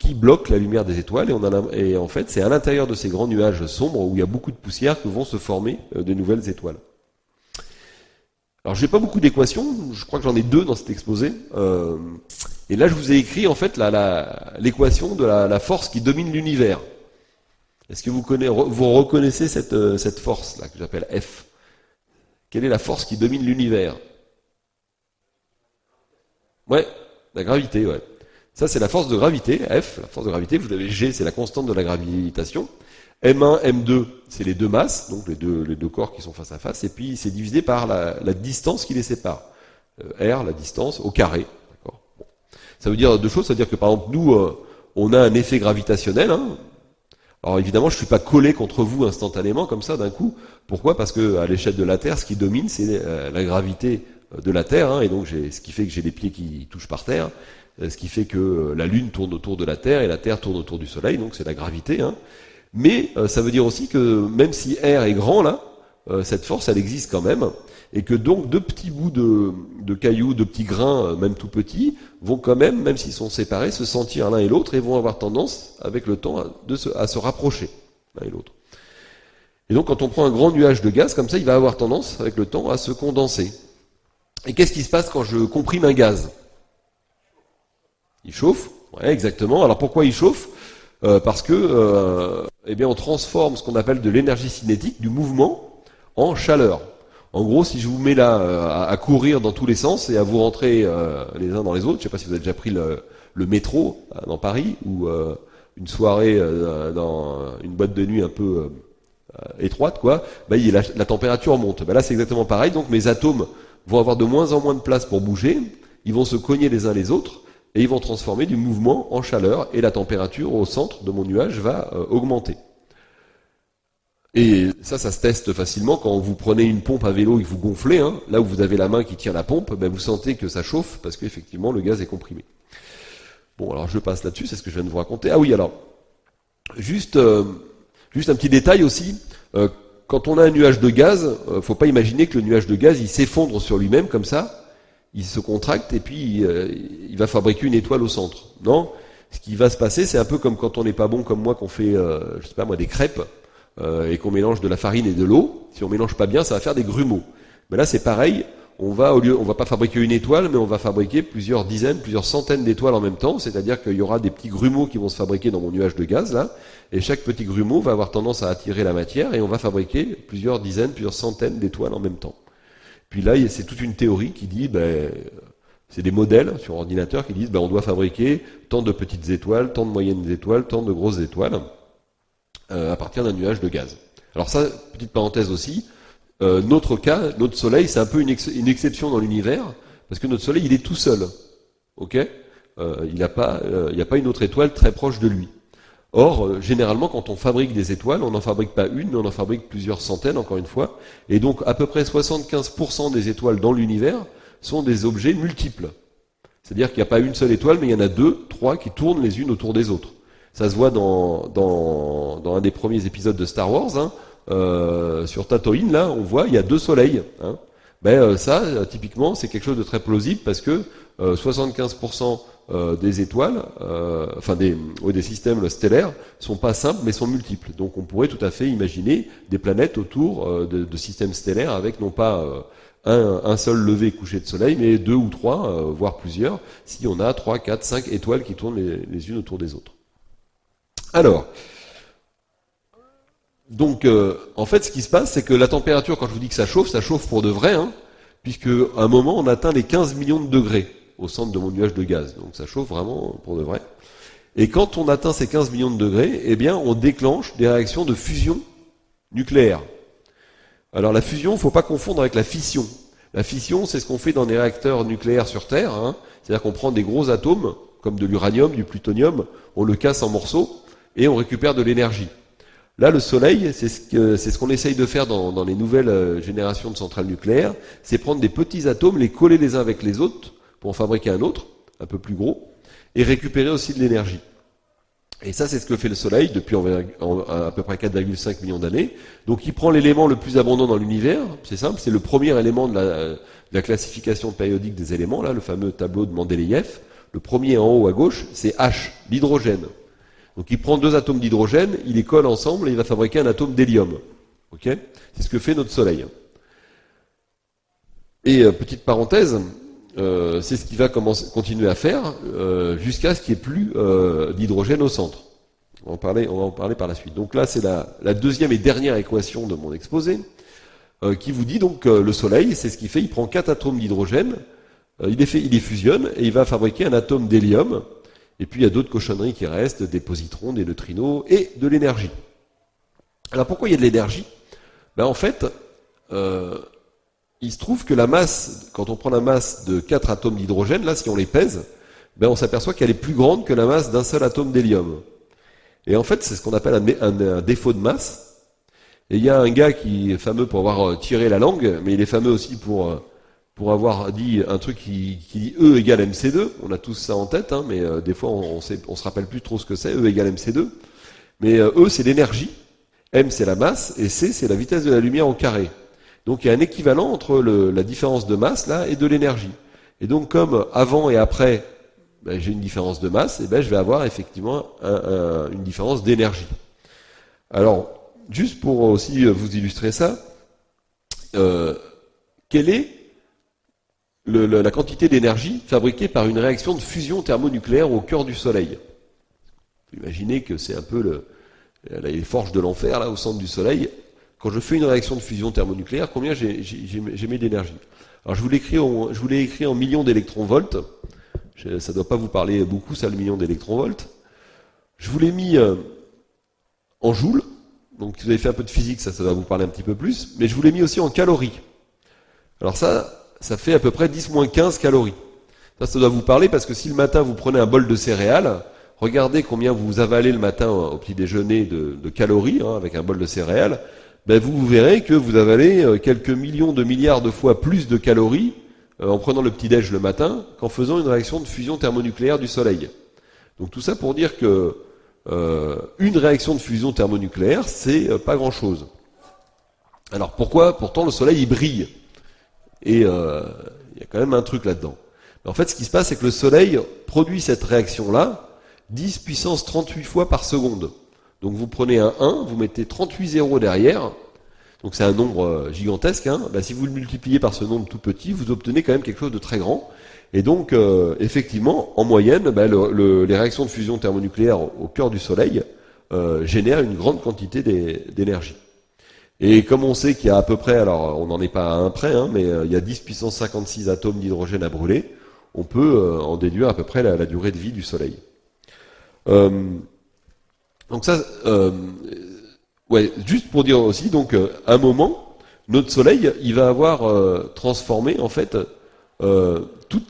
qui bloque la lumière des étoiles et, en fait, c'est à l'intérieur de ces grands nuages sombres où il y a beaucoup de poussière que vont se former euh, de nouvelles étoiles. Alors, j'ai pas beaucoup d'équations, je crois que j'en ai deux dans cet exposé. Euh, et là, je vous ai écrit en fait l'équation de la, force qui domine l'univers. Est-ce que vous, connaissez, vous reconnaissez cette, euh, cette force là que j'appelle F? Quelle est la force qui domine l'univers? Ouais, la gravité, ouais. Ça, c'est la force de gravité, F, la force de gravité. Vous avez G, c'est la constante de la gravitation. M1, M2, c'est les deux masses, donc les deux, corps qui sont face à face. Et puis, c'est divisé par la, distance qui les sépare. Euh, R, la distance, au carré. Ça veut dire deux choses. Ça veut dire que, par exemple, nous, euh, on a un effet gravitationnel. Hein. Alors, évidemment, je ne suis pas collé contre vous instantanément, comme ça, d'un coup. Pourquoi? Parce que à l'échelle de la Terre, ce qui domine, c'est euh, la gravité de la Terre, hein, et donc ce qui fait que j'ai les pieds qui touchent par terre, euh, ce qui fait que euh, la Lune tourne autour de la Terre et la Terre tourne autour du Soleil, donc c'est la gravité. Hein. Mais euh, ça veut dire aussi que même si R est grand là, cette force elle existe quand même, et que donc deux petits bouts de, cailloux, de petits grains, même tout petits, vont quand même, même s'ils sont séparés, se sentir l'un et l'autre et vont avoir tendance, avec le temps, à se rapprocher l'un et l'autre. Et donc quand on prend un grand nuage de gaz comme ça, il va avoir tendance, avec le temps, à se condenser. Et qu'est-ce qui se passe quand je comprime un gaz? Il chauffe, ouais, exactement. Alors pourquoi il chauffe? Euh, Parce que euh, eh bien, on transforme ce qu'on appelle de l'énergie cinétique, du mouvement, en chaleur. En gros, si je vous mets là euh, à, courir dans tous les sens et à vous rentrer euh, les uns dans les autres, je ne sais pas si vous avez déjà pris le, métro euh, dans Paris ou une soirée dans une boîte de nuit un peu étroite, quoi, bah, la, la, température monte. Bah, là, c'est exactement pareil. Donc, mes atomes vont avoir de moins en moins de place pour bouger. Ils vont se cogner les uns les autres et ils vont transformer du mouvement en chaleur et la température au centre de mon nuage va augmenter. Et ça, ça se teste facilement quand vous prenez une pompe à vélo et que vous gonflez, hein, là où vous avez la main qui tient la pompe, ben vous sentez que ça chauffe parce qu'effectivement le gaz est comprimé. Bon, alors je passe là-dessus, c'est ce que je viens de vous raconter. Ah oui, alors, juste, euh, juste un petit détail aussi. Euh, quand on a un nuage de gaz, euh, faut pas imaginer que le nuage de gaz il s'effondre sur lui-même comme ça, il se contracte et puis il va fabriquer une étoile au centre. Non, ce qui va se passer, c'est un peu comme quand on n'est pas bon comme moi, qu'on fait, je sais pas moi, des crêpes. Euh, et qu'on mélange de la farine et de l'eau, si on mélange pas bien, ça va faire des grumeaux. Mais là, c'est pareil. On va, va pas fabriquer une étoile, mais on va fabriquer plusieurs dizaines, plusieurs centaines d'étoiles en même temps. C'est-à-dire qu'il y aura des petits grumeaux qui vont se fabriquer dans mon nuage de gaz, là. Et chaque petit grumeau va avoir tendance à attirer la matière et on va fabriquer plusieurs dizaines, plusieurs centaines d'étoiles en même temps. Puis là, c'est toute une théorie qui dit, ben, c'est des modèles sur ordinateur qui disent, ben, on doit fabriquer tant de petites étoiles, tant de moyennes étoiles, tant de grosses étoiles. Euh, à partir d'un nuage de gaz. Alors ça, petite parenthèse aussi, euh, notre cas, notre Soleil, c'est un peu une, exception dans l'univers, parce que notre Soleil, il est tout seul. Ok? Euh, Il n'y a, pas, il a pas une autre étoile très proche de lui. Or, généralement, quand on fabrique des étoiles, on n'en fabrique pas une, mais on en fabrique plusieurs centaines, encore une fois. Et donc, à peu près 75% des étoiles dans l'univers sont des objets multiples. C'est-à-dire qu'il n'y a pas une seule étoile, mais il y en a deux, trois qui tournent les unes autour des autres. Ça se voit dans, dans, dans un des premiers épisodes de Star Wars. Hein. Euh, sur Tatooine, là, on voit, il y a deux soleils. Hein. Ben, euh, ça, typiquement, c'est quelque chose de très plausible parce que 75% euh, des étoiles, enfin des, des systèmes stellaires, sont pas simples mais sont multiples. Donc on pourrait tout à fait imaginer des planètes autour de, systèmes stellaires avec non pas un, un, seul lever couché de soleil, mais deux ou trois, voire plusieurs, si on a trois, quatre, cinq étoiles qui tournent les, les unes autour des autres. Alors, donc, euh, en fait, ce qui se passe, c'est que la température, quand je vous dis que ça chauffe, ça chauffe pour de vrai, hein, puisque à un moment, on atteint les 15 millions de degrés au centre de mon nuage de gaz. Donc, ça chauffe vraiment pour de vrai. Et quand on atteint ces 15 millions de degrés, eh bien, on déclenche des réactions de fusion nucléaire. Alors, la fusion, faut pas confondre avec la fission. La fission, c'est ce qu'on fait dans des réacteurs nucléaires sur Terre. Hein. C'est-à-dire qu'on prend des gros atomes, comme de l'uranium, du plutonium, on le casse en morceaux, et on récupère de l'énergie. Là, le soleil, c'est ce qu'on essaye de faire dans, les nouvelles euh, générations de centrales nucléaires, c'est prendre des petits atomes, les coller les uns avec les autres pour en fabriquer un autre, un peu plus gros, et récupérer aussi de l'énergie. Et ça, c'est ce que fait le Soleil depuis à peu près 4,5 millions d'années. Donc, il prend l'élément le plus abondant dans l'univers. C'est simple, c'est le premier élément de la, de la, classification périodique des éléments, là, le fameux tableau de Mendeleïev. Le premier en haut à gauche, c'est H, l'hydrogène. Donc il prend deux atomes d'hydrogène, il les colle ensemble et il va fabriquer un atome d'hélium. Ok? C'est ce que fait notre Soleil. Et euh, petite parenthèse, euh, c'est ce qu'il va continuer à faire euh, jusqu'à ce qu'il n'y ait plus d'hydrogène au centre. On va, en parler, par la suite. Donc là, c'est la, deuxième et dernière équation de mon exposé, qui vous dit donc le Soleil, c'est ce qu'il fait, il prend quatre atomes d'hydrogène, il, il les fusionne et il va fabriquer un atome d'hélium et puis il y a d'autres cochonneries qui restent, des positrons, des neutrinos et de l'énergie. Alors pourquoi il y a de l'énergie? Ben, En fait, euh, il se trouve que la masse, quand on prend la masse de quatre atomes d'hydrogène, là si on les pèse, ben, on s'aperçoit qu'elle est plus grande que la masse d'un seul atome d'hélium. Et en fait, c'est ce qu'on appelle un, défaut de masse. Et il y a un gars qui est fameux pour avoir euh, tiré la langue, mais il est fameux aussi pour euh, pour avoir dit un truc qui, qui, dit E égale MC2. On a tous ça en tête, hein, mais euh, des fois on, on, se rappelle plus trop ce que c'est. E égale MC2. Mais euh, E c'est l'énergie, M c'est la masse et C c'est la vitesse de la lumière au carré. Donc il y a un équivalent entre le, la différence de masse là et de l'énergie. Et donc comme avant et après ben, j'ai une différence de masse, ben je vais avoir effectivement une différence d'énergie. Alors juste pour aussi vous illustrer ça, euh, quelle est la quantité d'énergie fabriquée par une réaction de fusion thermonucléaire au cœur du Soleil. Imaginez que c'est un peu les forges de l'enfer, là, au centre du Soleil, quand je fais une réaction de fusion thermonucléaire, combien j'émets d'énergie Alors je vous l'ai écrit, écrit en millions d'électronvolts. Ça ne doit pas vous parler beaucoup, ça, le million d'électronvolts. Je vous l'ai mis euh, en joules. Donc vous avez fait un peu de physique, ça, ça va vous parler un petit peu plus. Mais je vous l'ai mis aussi en calories. Alors ça, ça fait à peu près 10 moins 15 calories. Ça, ça doit vous parler parce que si le matin vous prenez un bol de céréales, regardez combien vous avalez le matin au petit déjeuner de, calories hein, avec un bol de céréales, ben vous, verrez que vous avalez euh, quelques millions de milliards de fois plus de calories euh, en prenant le petit déj le matin qu'en faisant une réaction de fusion thermonucléaire du Soleil. Donc tout ça pour dire que euh, une réaction de fusion thermonucléaire, c'est pas grand-chose. Alors pourquoi? Pourtant le Soleil il brille. Et il y a quand même un truc là-dedans. En fait, ce qui se passe, c'est que le Soleil produit cette réaction-là 10 puissance 38 fois par seconde. Donc vous prenez un 1, vous mettez 38 zéros derrière, donc c'est un nombre euh, gigantesque. Hein. Bah, si vous le multipliez par ce nombre tout petit, vous obtenez quand même quelque chose de très grand. Et donc, euh, effectivement, en moyenne, bah, les réactions de fusion thermonucléaire au cœur du Soleil euh, génèrent une grande quantité d'énergie. Et comme on sait qu'il y a à peu près, alors on n'en est pas à un près, hein, mais il y a 10 puissance 56 atomes d'hydrogène à brûler, on peut en déduire à peu près la, durée de vie du Soleil. Donc ça, euh, ouais, juste pour dire aussi, donc, euh, un moment, notre Soleil, il va avoir euh, transformé, en fait, euh, tout,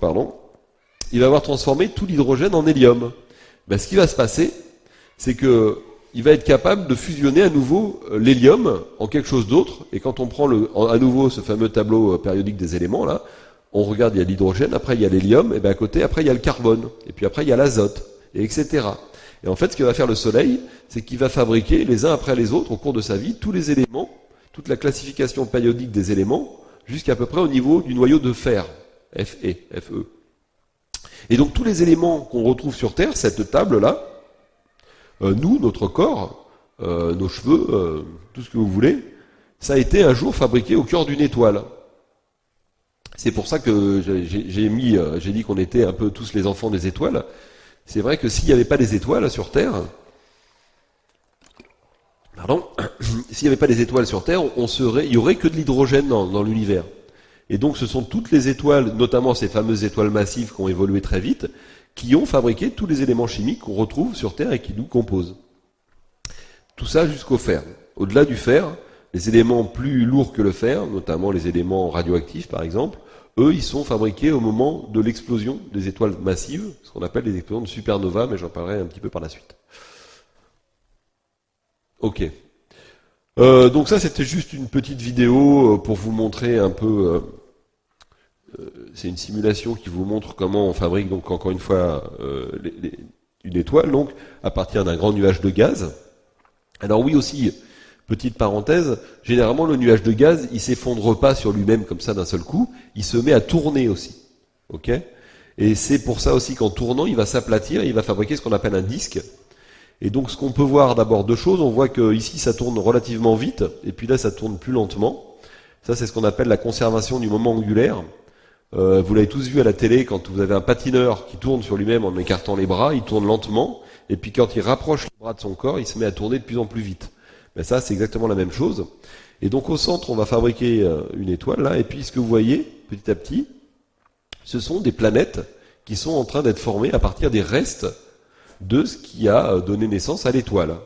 pardon, il va avoir transformé tout l'hydrogène en hélium. Ben, ce qui va se passer, c'est que il va être capable de fusionner à nouveau l'hélium en quelque chose d'autre. Et quand on prend le, à nouveau ce fameux tableau périodique des éléments là, on regarde, il y a l'hydrogène, après il y a l'hélium, et bien à côté, après il y a le carbone, et puis après il y a l'azote, et etc. Et en fait, ce que va faire le Soleil, c'est qu'il va fabriquer les uns après les autres au cours de sa vie tous les éléments, toute la classification périodique des éléments, jusqu'à peu près au niveau du noyau de fer, Fe, Fe. Et donc tous les éléments qu'on retrouve sur Terre, cette table-là, euh, nous, notre corps, euh, nos cheveux, euh, tout ce que vous voulez, ça a été un jour fabriqué au cœur d'une étoile. C'est pour ça que j'ai mis, j'ai dit qu'on était un peu tous les enfants des étoiles, c'est vrai que s'il n'y avait pas des étoiles sur Terre, pardon, s'il n'y avait pas des étoiles sur Terre, on serait, il y aurait que de l'hydrogène dans, l'univers. Et donc ce sont toutes les étoiles, notamment ces fameuses étoiles massives qui ont évolué très vite, qui ont fabriqué tous les éléments chimiques qu'on retrouve sur Terre et qui nous composent. Tout ça jusqu'au fer. Au-delà du fer, les éléments plus lourds que le fer, notamment les éléments radioactifs par exemple, eux, ils sont fabriqués au moment de l'explosion des étoiles massives, ce qu'on appelle les explosions de supernova, mais j'en parlerai un petit peu par la suite. Ok. Euh, donc ça, c'était juste une petite vidéo euh, pour vous montrer un peu... Euh, c'est une simulation qui vous montre comment on fabrique, donc encore une fois, une étoile, donc à partir d'un grand nuage de gaz. Alors oui aussi, Petite parenthèse, généralement le nuage de gaz, il s'effondre pas sur lui-même comme ça d'un seul coup, il se met à tourner aussi. Ok? Et c'est pour ça aussi qu'en tournant, il va s'aplatir, il va fabriquer ce qu'on appelle un disque. Et donc ce qu'on peut voir d'abord deux choses, on voit que ici ça tourne relativement vite, et puis là ça tourne plus lentement. Ça c'est ce qu'on appelle la conservation du moment angulaire. Euh, vous l'avez tous vu à la télé, quand vous avez un patineur qui tourne sur lui-même en écartant les bras, il tourne lentement, et puis quand il rapproche les bras de son corps, il se met à tourner de plus en plus vite. Mais ça, c'est exactement la même chose. Et donc au centre, on va fabriquer euh, une étoile là, et puis ce que vous voyez, petit à petit, ce sont des planètes qui sont en train d'être formées à partir des restes de ce qui a euh, donné naissance à l'étoile.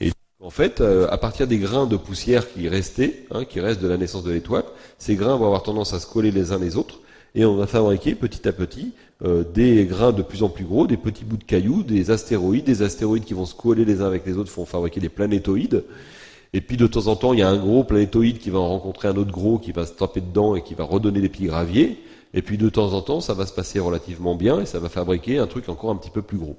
Et en fait, euh, à partir des grains de poussière qui restaient, hein, qui restent de la naissance de l'étoile, ces grains vont avoir tendance à se coller les uns les autres, et on va fabriquer petit à petit des grains de plus en plus gros, des petits bouts de cailloux, des astéroïdes, des astéroïdes qui vont se coller les uns avec les autres, font fabriquer des planétoïdes. Et puis de temps en temps, il y a un gros planétoïde qui va en rencontrer un autre gros qui va se taper dedans et qui va redonner des petits graviers. Et puis de temps en temps, ça va se passer relativement bien et ça va fabriquer un truc encore un petit peu plus gros.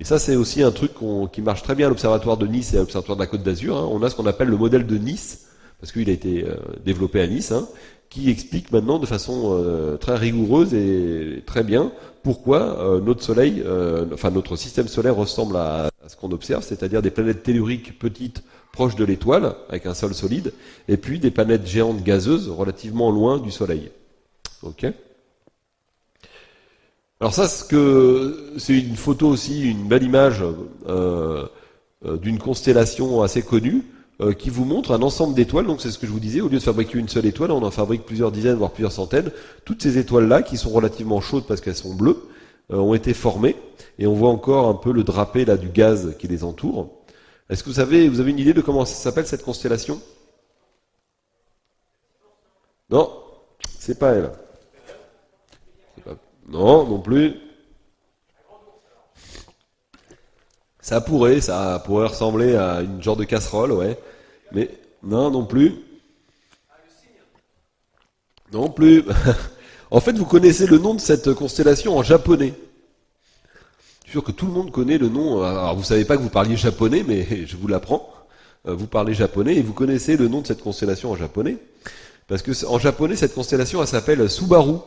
Et ça, c'est aussi un truc qui marche très bien à l'observatoire de Nice et à l'observatoire de la Côte d'Azur. Hein. On a ce qu'on appelle le modèle de Nice, parce qu'il a été euh, développé à Nice, hein qui explique maintenant de façon euh, très rigoureuse et très bien pourquoi euh, notre Soleil, euh, enfin notre système solaire ressemble à, ce qu'on observe, c'est-à-dire des planètes telluriques petites proches de l'étoile, avec un sol solide, et puis des planètes géantes gazeuses relativement loin du Soleil. Ok Alors ça, c'est une photo aussi, une belle image d'une constellation assez connue qui vous montre un ensemble d'étoiles. Donc c'est ce que je vous disais, au lieu de fabriquer une seule étoile, on en fabrique plusieurs dizaines, voire plusieurs centaines. Toutes ces étoiles-là, qui sont relativement chaudes parce qu'elles sont bleues, ont été formées. Et on voit encore un peu le drapé là du gaz qui les entoure. Est-ce que vous savez, vous avez une idée de comment ça s'appelle cette constellation? Non, c'est pas elle. Non, non plus. Ça pourrait, ça pourrait ressembler à une genre de casserole, ouais. Mais non, non plus. Non plus. en fait, vous connaissez le nom de cette constellation en japonais. Je suis sûr que tout le monde connaît le nom. Alors, vous savez pas que vous parliez japonais, mais je vous l'apprends. Euh, vous parlez japonais et vous connaissez le nom de cette constellation en japonais. Parce que en japonais, cette constellation, elle s'appelle Subaru.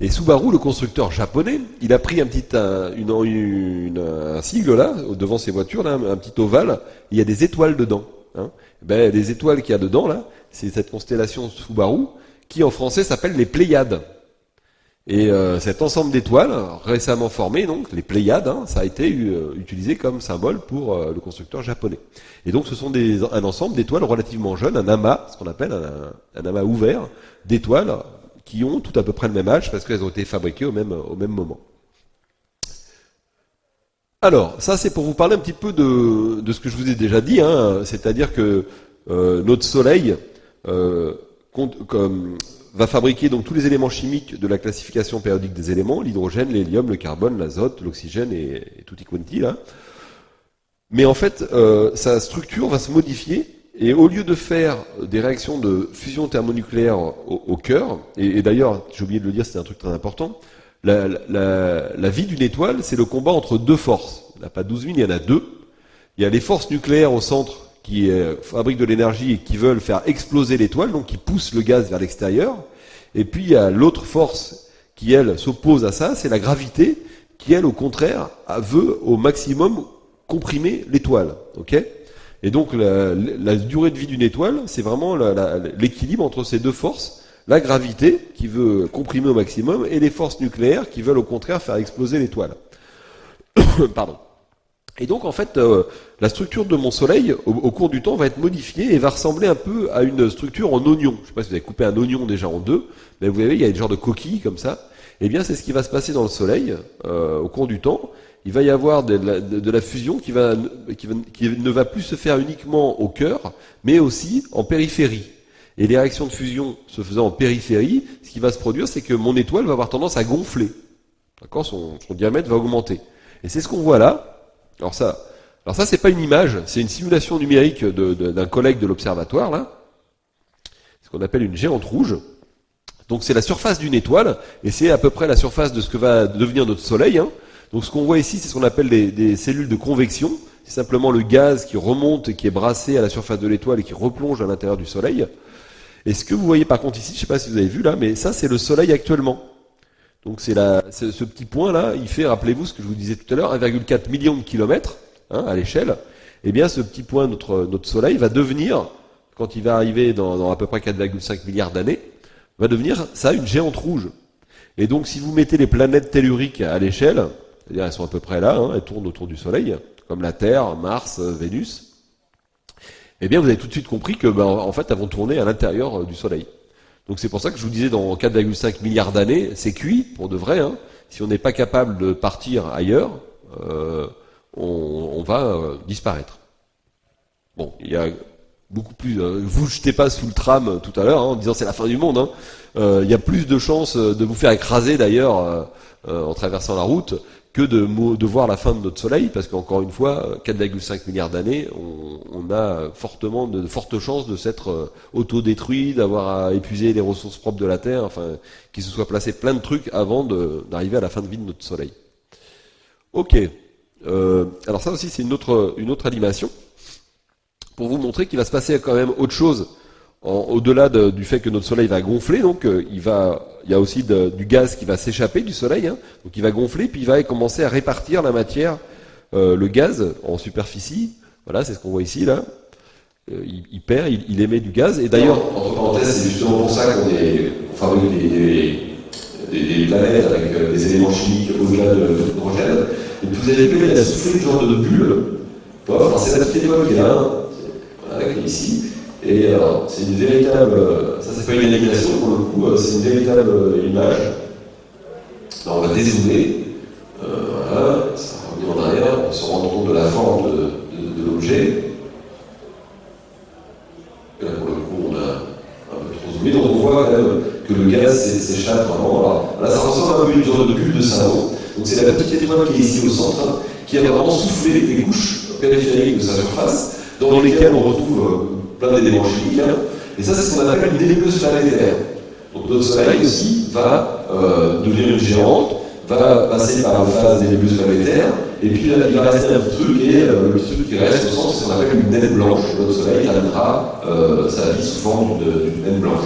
Et Subaru, le constructeur japonais, il a pris un petit un, une, un sigle là, devant ses voitures, là, un, petit ovale, il y a des étoiles dedans. Hein. Ben, les étoiles qu'il y a dedans, là, c'est cette constellation Subaru, qui en français s'appelle les Pléiades. Et euh, cet ensemble d'étoiles, récemment formé, donc les Pléiades, hein, ça a été euh, utilisé comme symbole pour euh, le constructeur japonais. Et donc ce sont des, un ensemble d'étoiles relativement jeunes, un amas, ce qu'on appelle un, amas ouvert d'étoiles qui ont tout à peu près le même âge parce qu'elles ont été fabriquées au même, au même moment. Alors, ça c'est pour vous parler un petit peu de, de ce que je vous ai déjà dit, hein, c'est-à-dire que euh, notre Soleil euh, va fabriquer donc tous les éléments chimiques de la classification périodique des éléments, l'hydrogène, l'hélium, le carbone, l'azote, l'oxygène et, et tutti quanti là. Mais en fait, euh, sa structure va se modifier et au lieu de faire des réactions de fusion thermonucléaire au, cœur, et, d'ailleurs, j'ai oublié de le dire, c'est un truc très important, la, vie d'une étoile, c'est le combat entre deux forces. Il n'y en a pas 12 000, il y en a deux. Il y a les forces nucléaires au centre qui euh, fabriquent de l'énergie et qui veulent faire exploser l'étoile, donc qui poussent le gaz vers l'extérieur. Et puis il y a l'autre force qui, elle, s'oppose à ça, c'est la gravité, qui, elle, au contraire, veut au maximum comprimer l'étoile. ok? Et donc la, durée de vie d'une étoile, c'est vraiment l'équilibre entre ces deux forces, la gravité qui veut comprimer au maximum et les forces nucléaires qui veulent au contraire faire exploser l'étoile. Pardon. Et donc en fait, euh, la structure de mon Soleil, au, au, cours du temps, va être modifiée et va ressembler un peu à une structure en oignon. Je ne sais pas si vous avez coupé un oignon déjà en deux, mais vous voyez, il y a une genre de coquille comme ça. Eh bien, c'est ce qui va se passer dans le Soleil euh, au cours du temps il va y avoir de la, fusion qui, ne va plus se faire uniquement au cœur, mais aussi en périphérie. Et les réactions de fusion se faisant en périphérie, ce qui va se produire, c'est que mon étoile va avoir tendance à gonfler. D'accord? Son, diamètre va augmenter. Et c'est ce qu'on voit là. Alors ça, alors ça, c'est pas une image, c'est une simulation numérique d'un collègue de l'observatoire, là. Ce qu'on appelle une géante rouge. Donc c'est la surface d'une étoile, et c'est à peu près la surface de ce que va devenir notre Soleil. Hein. Donc ce qu'on voit ici, c'est ce qu'on appelle des, cellules de convection. C'est simplement le gaz qui remonte et qui est brassé à la surface de l'étoile et qui replonge à l'intérieur du Soleil. Et ce que vous voyez par contre ici, je ne sais pas si vous avez vu là, mais ça c'est le Soleil actuellement. Donc c'est ce petit point là, il fait, rappelez-vous ce que je vous disais tout à l'heure, 1,4 million de kilomètres hein, à l'échelle. Eh bien ce petit point, notre, Soleil, va devenir, quand il va arriver dans à peu près 4,5 milliards d'années, va devenir ça une géante rouge. Et donc si vous mettez les planètes telluriques à l'échelle, c'est-à-dire elles sont à peu près là, hein, elles tournent autour du Soleil, comme la Terre, Mars, euh, Vénus. Eh bien, vous avez tout de suite compris que, ben, en fait, elles vont tourner à l'intérieur euh, du Soleil. Donc c'est pour ça que je vous disais, dans 4,5 milliards d'années, c'est cuit, pour de vrai. Hein. Si on n'est pas capable de partir ailleurs, euh, on, va disparaître. Bon, il y a beaucoup plus. vous jetez pas sous le tram tout à l'heure hein, en disant c'est la fin du monde. il y a plus de chances de vous faire écraser d'ailleurs en traversant la route que de, de voir la fin de notre Soleil, parce qu'encore une fois, 4,5 milliards d'années, on, a fortement de, fortes chances de s'être euh, autodétruit, d'avoir épuisé les ressources propres de la Terre, enfin, qu'il se soit placé plein de trucs avant d'arriver à la fin de vie de notre Soleil. Ok. Euh, alors ça aussi, c'est une autre, une autre animation, pour vous montrer qu'il va se passer quand même autre chose au-delà du fait que notre Soleil va gonfler, donc euh, il va, il y a aussi du gaz qui va s'échapper du Soleil, hein, donc il va gonfler, puis il va commencer à répartir la matière, euh, le gaz en superficie. Voilà, c'est ce qu'on voit ici là. Euh, il, perd, il, émet du gaz. Et d'ailleurs, entre parenthèses, c'est justement pour ça qu'on fabrique des, des, planètes avec des éléments chimiques au-delà de l'hydrogène. Et vous avez vu, il a soufflé ce genre de bulle c'est la petite qui est ici. Et alors, c'est une véritable. Ça, c'est pas une animation pour le coup, c'est une véritable image. Alors, on va dézoomer. Euh, voilà, ça revient en arrière, on se rend compte de la forme de, de, de l'objet. Là, pour le coup, on a un peu trop zoomé, donc on voit quand même que le gaz s'échappe vraiment. Alors, là, ça ressemble un peu à une sorte de bulle de savon. Donc, c'est la petite étoile qui est ici au centre, qui a vraiment soufflé des couches périphériques de sa surface, dans lesquelles on retrouve euh, plein d'éléments chimiques. Hein. Et ça, c'est ce qu'on appelle une nébuleuse planétaire. Donc, notre Soleil aussi va euh, devenir une géante va passer par la phase des nébuleuses planétaires, et puis là, il va rester un petit truc, et euh, le truc qui reste au centre, c'est ce qu'on appelle une naine blanche. Notre Soleil terminera euh, sa vie sous forme d'une naine blanche.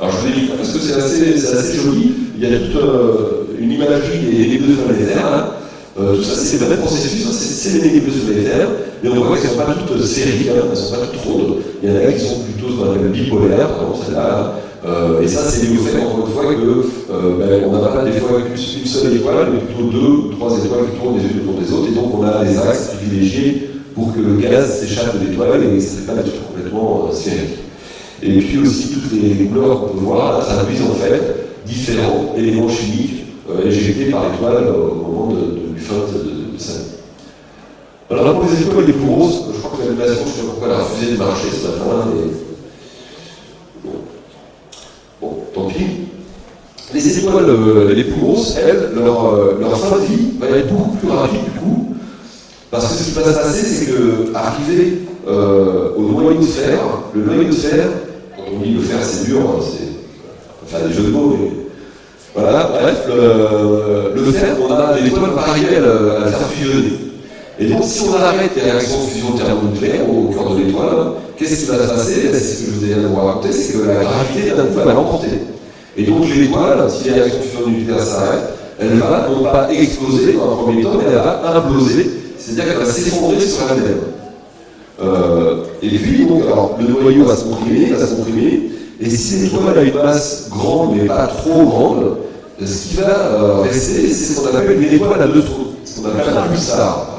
Alors je vous dis parce que c'est assez, assez, joli, il y a toute euh, une imagerie des nébuleuses planétaires. Euh, tout ça, c'est le même processus, hein. c'est les nébuleuses planétaires, mais on voit qu'elles ne sont pas toutes sphériques, hein, elles ne sont pas toutes rondes. Il y en a qui sont plutôt ce qu'on appelle bipolaires, exemple celle-là, euh, et ça, c'est lié au fait, encore une fois, que euh, ben, n'a pas des fois une, seule étoile, mais plutôt deux ou trois étoiles qui tournent les unes autour des autres, et donc on a des axes privilégiés pour que le gaz s'échappe de l'étoile et ça ne fait pas des complètement euh, sphériques. Et puis aussi, toutes les couleurs qu'on peut voir, traduisent en fait différents éléments chimiques euh, éjectés par l'étoile au moment de, de, de. Alors là, pour les étoiles les plus grosses, je crois que l'animation, je ne sais pas pourquoi elle a refusé de marcher ce matin, mais tant pis. Les étoiles euh, les plus grosses, elles, leur, euh, leur, fin de vie va être beaucoup plus rapide du coup. Parce que ce qui va se passer, c'est que arriver euh, au noyau de fer, le noyau de fer, quand on dit le fer c'est dur, hein, c'est faire des jeux de mots, mais voilà, bref, le, le fer, on a l'étoile va arriver à le, à le, faire fusionner. Et donc si on arrête les réactions de fusion thermonucléaire au cœur de l'étoile, qu'est-ce qui va se passer? Ben, C'est ce que je vous ai vous raconter, c'est que la gravité d'un coup va l'emporter. Et donc l'étoile, si les réactions de fusion nucléaire s'arrêtent, elle va non pas exploser dans un premier temps, mais elle va imploser, c'est-à-dire qu'elle va s'effondrer sur elle-même. Euh, et puis, donc, alors, le noyau va se comprimer, va se comprimer, et si l'étoile a une masse grande mais pas trop grande, ce qui va euh, rester, c'est ce qu'on appelle une étoile à neutrons, ce qu'on appelle un pulsar.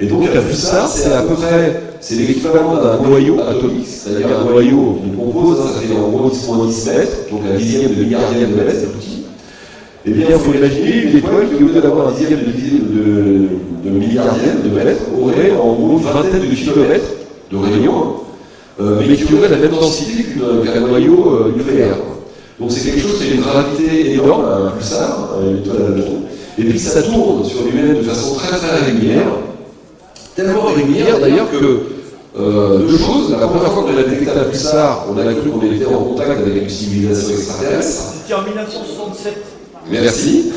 Et donc un pulsar, c'est à peu près, c'est l'équivalent d'un noyau atomique, c'est-à-dire un noyau qui compose, hein, ça fait en gros 10 mètres, donc un dixième de milliardième de mètre, c'est petit. Eh bien, il faut imaginer une étoile qui, au lieu d'avoir un dixième de, de, de milliardième de mètre, aurait en gros une vingtaine de kilomètres de rayon, hein, euh, mais qui aurait la même densité qu'un noyau euh, nucléaire. Donc c'est quelque chose qui a une gravité énorme, un pulsar, une étoile à neutrons, et puis ça tourne sur lui-même de façon très très régulière, tellement régulière d'ailleurs que euh, deux choses. La première fois qu'on a détecté un pulsar, on a cru qu'on était en contact avec une civilisation extraterrestre. C'était en 1967. Merci.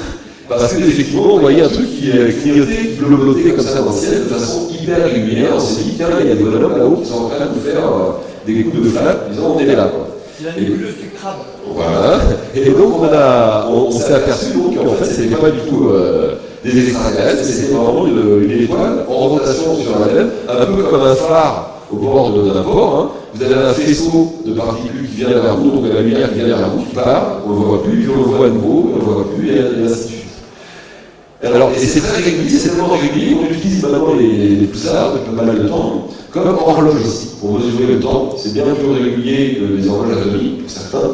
Parce qu'effectivement, on voyait un truc qui clignotait, qui bleuté comme ça dans le ciel de façon hyper régulière. On s'est dit, tiens, il y a des bonhommes là-haut qui sont en train de nous faire euh, des coups de flamme, disant, on est là. Quoi. Crabe. Voilà. Et donc, on, a, on, on s'est aperçu qu'en fait, c'était pas du tout. Euh, des extraterrestres, mais c'était vraiment une, une, étoile en rotation sur elle-même, un peu comme un phare au bord d'un port. Hein. Vous avez un faisceau de particules qui vient vers vous, donc la lumière qui vient vers vous, qui part, on ne le voit plus, puis on le voit à nouveau, on ne le voit plus, et, ainsi de suite. Alors, et c'est très régulier, c'est tellement régulier qu'on utilise maintenant les, les pulsars depuis pas mal de temps, comme horloge aussi, pour mesurer le temps. C'est bien plus régulier que les horloges atomiques, pour certains.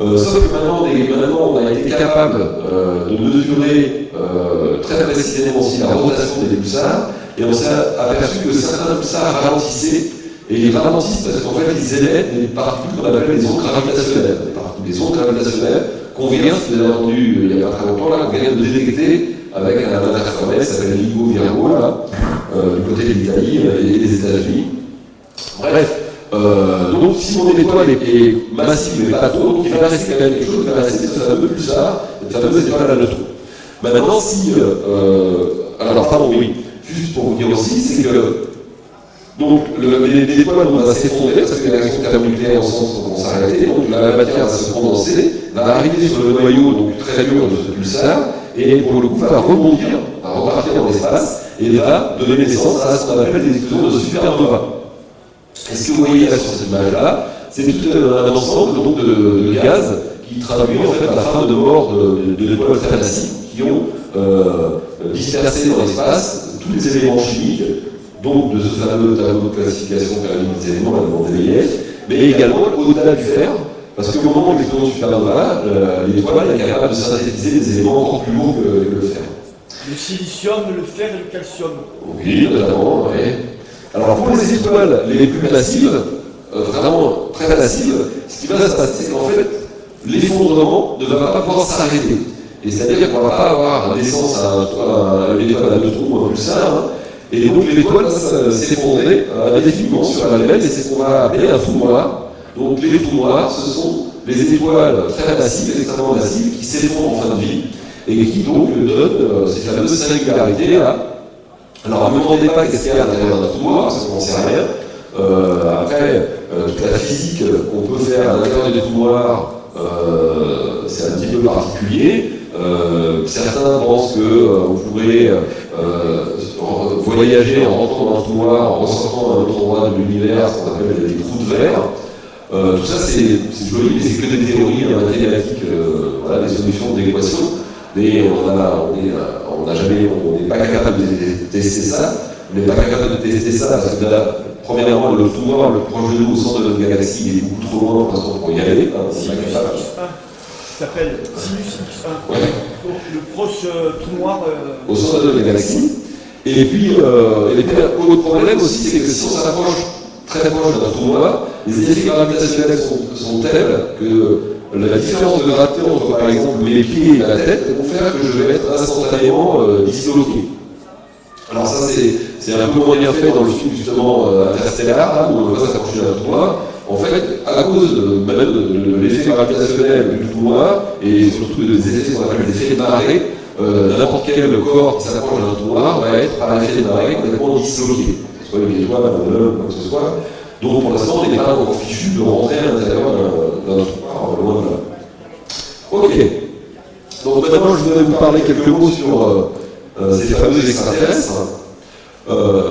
Euh, sauf que maintenant, maintenant, on a été capable euh, de mesurer euh, très précisément aussi la rotation des pulsars, et on s'est aperçu que certains pulsars ralentissaient, et ils ralentissent parce qu'en fait, ils émettent des particules qu'on appelle des ondes gravitationnelles. Des ondes gravitationnelles qu'on vient, vous entendu il n'y a pas très longtemps, là, qu'on vient de détecter avec un interféromètre qui s'appelle LIGO Virgo, là, euh, du côté de l'Italie et des États-Unis. Bref, euh, donc si mon étoile est, massive mais pas trop, donc il va rester quand même quelque chose, il va rester ce fameux pulsar, cette fameuse étoile à neutrons. Maintenant, si... Euh, alors, pardon, oui, juste pour vous dire aussi, c'est que donc l'étoile va s'effondrer parce que les réactions thermonucléaires en sens vont s'arrêter, donc la matière va se condenser, va arriver sur le noyau donc très dur de ce pulsar, et pour le coup va rebondir, va repartir dans l'espace, et va donner naissance à ce qu'on appelle des explosions de supernova. Et ce que vous voyez là sur cette image-là, c'est tout un ensemble donc, de, gaz qui traduit en fait la fin de mort de, l'étoile massive qui ont euh, disperser dans l'espace tous les éléments chimiques, donc de ce fameux tableau de classification des éléments, mais également au-delà du fer, parce qu'au moment de l'explosion supernova, euh, l'étoile est capable de synthétiser des éléments encore plus lourds que, que le fer. Le silicium, le fer et le calcium. Oui, notamment, oui. Alors pour les étoiles les plus massives, euh, vraiment très massives, ce qui va se passer, c'est qu'en fait, l'effondrement ne va pas pouvoir s'arrêter. Et c'est-à-dire qu'on ne va pas avoir naissance à, une étoile à neutrons ou un pulsar, hein. et donc l'étoile va s'effondrer indéfiniment sur elle-même, et c'est ce qu'on va appeler un trou noir. Donc les trous noirs, ce sont les étoiles très massives, extrêmement massives, qui s'effondrent en fin de vie, et qui donc donnent euh, ces fameuses singularités là. Alors ne me demandez pas qu'est-ce qu'il y a à l'intérieur d'un trou noir, parce qu'on n'en sait rien. Euh, après, euh, toute la physique qu'on peut faire à l'intérieur des trous noirs, c'est un petit peu particulier. Certains pensent que vous pourrez voyager en rentrant dans un trou noir, en ressortant à un autre endroit de l'univers, ce qu'on appelle des trous de verre. Tout ça, c'est joli, mais c'est que des théories mathématiques, voilà, des solutions d'équation. Mais on n'a jamais, on n'est pas capable de tester ça. On n'est pas capable de tester ça parce que là, premièrement, le trou noir le proche de nous au centre de notre galaxie, il est beaucoup trop loin pour l'instant pour y aller. Hein, s'appelle Sinus X1. Donc le proche euh, trou noir. Euh, au centre de la galaxie. Et puis, euh, et puis autre problème aussi, c'est que si on s'approche très proche d'un trou noir, les effets gravitationnels sont, tels que la différence de gravité entre, par exemple, mes pieds et ma tête vont faire que je vais être instantanément euh, disloqué. Alors ça, c'est un peu moins bien fait dans le film, justement, euh, Interstellar, où on voit s'approcher d'un trou noir. En fait, à cause de, de, l'effet gravitationnel du trou noir, et surtout des effets qu'on appelle des effets de marée, euh, n'importe quel corps qui s'approche d'un trou noir va être, par l'effet de marée, complètement disloqué. Homme, quoi que ce soit. Donc pour l'instant, on n'est pas encore fichu de rentrer à l'intérieur d'un trou noir, loin de là. Ok. Donc maintenant, je voudrais vous parler quelques mots sur euh, euh, ces fameux extraterrestres. Euh,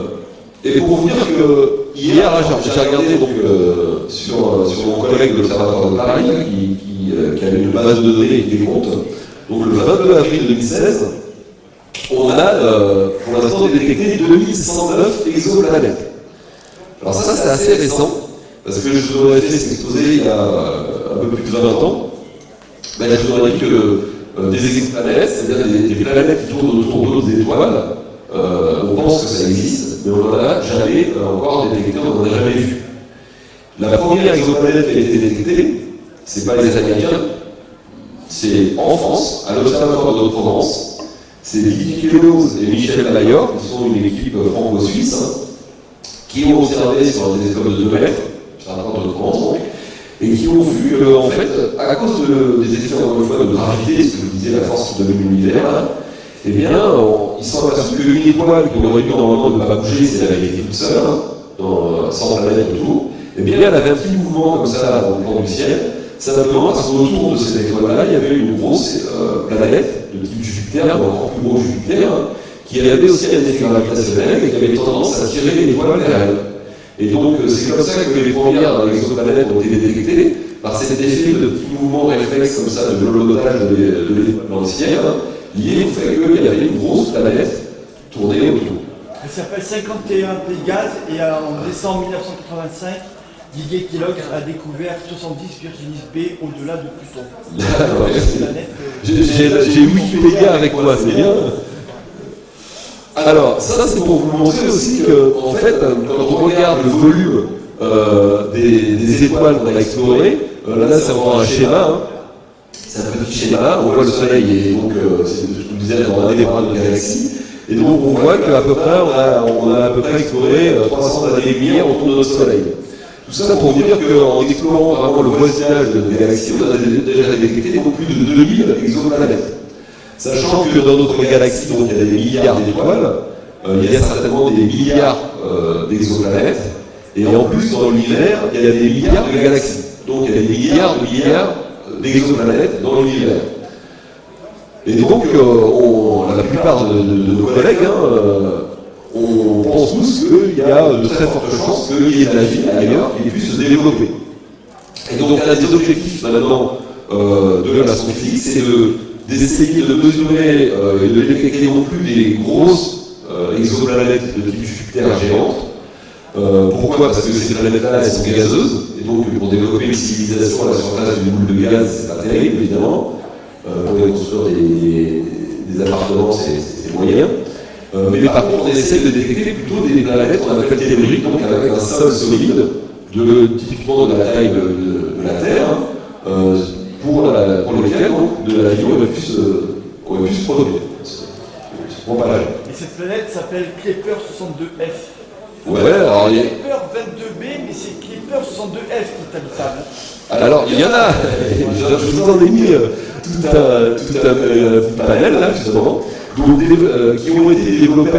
et pour vous dire que hier, j'ai regardé donc, euh, sur, sur, mon collègue de l'Observatoire de Paris, qui, qui, qui, avait une base de données et qui des comptes. Donc le 22 avril 2016, on a pour l'instant détecté 2109 exoplanètes. Alors ça, c'est assez récent, parce que je vous aurais fait cet exposé il y a un peu plus de 20 ans. Ben, je vous aurais dit que des exoplanètes, c'est-à-dire des, planètes qui tournent autour d'autres étoiles, euh, on pense que ça existe, mais on n'en a jamais euh, encore détecté, on n'en a jamais vu. La première exoplanète qui a été détectée, c'est pas les Américains, c'est en France, à l'Observatoire de Provence. C'est Didier Queloz et Michel Mayor, qui sont une équipe franco-suisse, hein, qui ont observé sur des écoles de 2 mètres, l'Observatoire de Provence donc, et qui ont vu qu'en fait, à cause des effets de gravité, ce que je disais, la force de l'univers, hein, eh bien, ils sont aperçus qu'une étoile qui aurait dû normalement ne pas bouger si elle avait été toute seule, hein, dans, euh, sans planète autour, eh bien, elle avait un petit mouvement comme ça dans le plan du ciel, simplement parce qu'autour de cette étoile-là, il y avait une grosse euh, planète de type Jupiter, encore plus Jupiter, qui avait aussi un effet gravitationnel et qui avait tendance à tirer l'étoile vers elle. Et donc, euh, c'est comme ça que les premières exoplanètes ont été détectées, par cet effet de petits mouvements réflexes comme ça, de l'holodotage de l'étoile dans le ciel, lié au fait qu'il y avait une grosse planète tournée autour. Elle s'appelle 51 Pégase et euh, en décembre 1985, Didier Kellogg a découvert 70 Virginis B au-delà de Pluton. Euh, j'ai Wikipédia avec moi, c'est bien. Alors, ça c'est pour vous montrer aussi que, en fait, quand on regarde le volume euh, des, étoiles qu'on a explorées, là ça va un schéma, hein. C'est un petit schéma, on voit le Soleil et donc, euh, je vous disais, dans un des bras de la galaxie. Et donc on voit qu'à peu près, on a, on a à peu près exploré 300 euh, années-lumière autour de notre Soleil. Tout ça pour vous dire qu'en explorant vraiment le voisinage de galaxies, on a déjà détecté beaucoup plus de 2000 exoplanètes. Sachant que dans notre galaxie, donc, il y a des milliards d'étoiles, euh, il y a certainement des milliards d'exoplanètes, et en plus, dans l'univers, il y a des milliards de galaxies. Donc il y a des milliards de milliards d'exoplanètes dans l'univers. Et donc, euh, on, la plupart de, nos collègues, hein, euh, on pense tous qu'il y a de très fortes chances qu'il y ait de la vie ailleurs qui puisse se développer. Et donc, un des objectifs maintenant euh, de la science c'est de d'essayer de mesurer euh, et de détecter non plus des grosses euh, exoplanètes de type Jupiter géantes. Euh, pourquoi? Parce que ces planètes-là, elles sont gazeuses, et donc pour développer une civilisation à la surface d'une boule de gaz, c'est pas terrible, évidemment. pour y construire des appartements, c'est moyen. Mais par contre, on essaye de détecter plutôt des planètes qu'on appelle telluriques, donc avec un sol solide, de, typiquement de la taille de, la Terre, hein, pour, la, pour lesquels de la vie aurait pu se, aurait pu se produire. Et cette planète s'appelle Kepler 62f. Ouais, alors il y a Kepler 22b, mais c'est Kepler 62f qui est habitable. Alors, il y en a, je vous en ai mis euh, tout un, tout un, euh, panel là, justement, euh, qui ont été développés,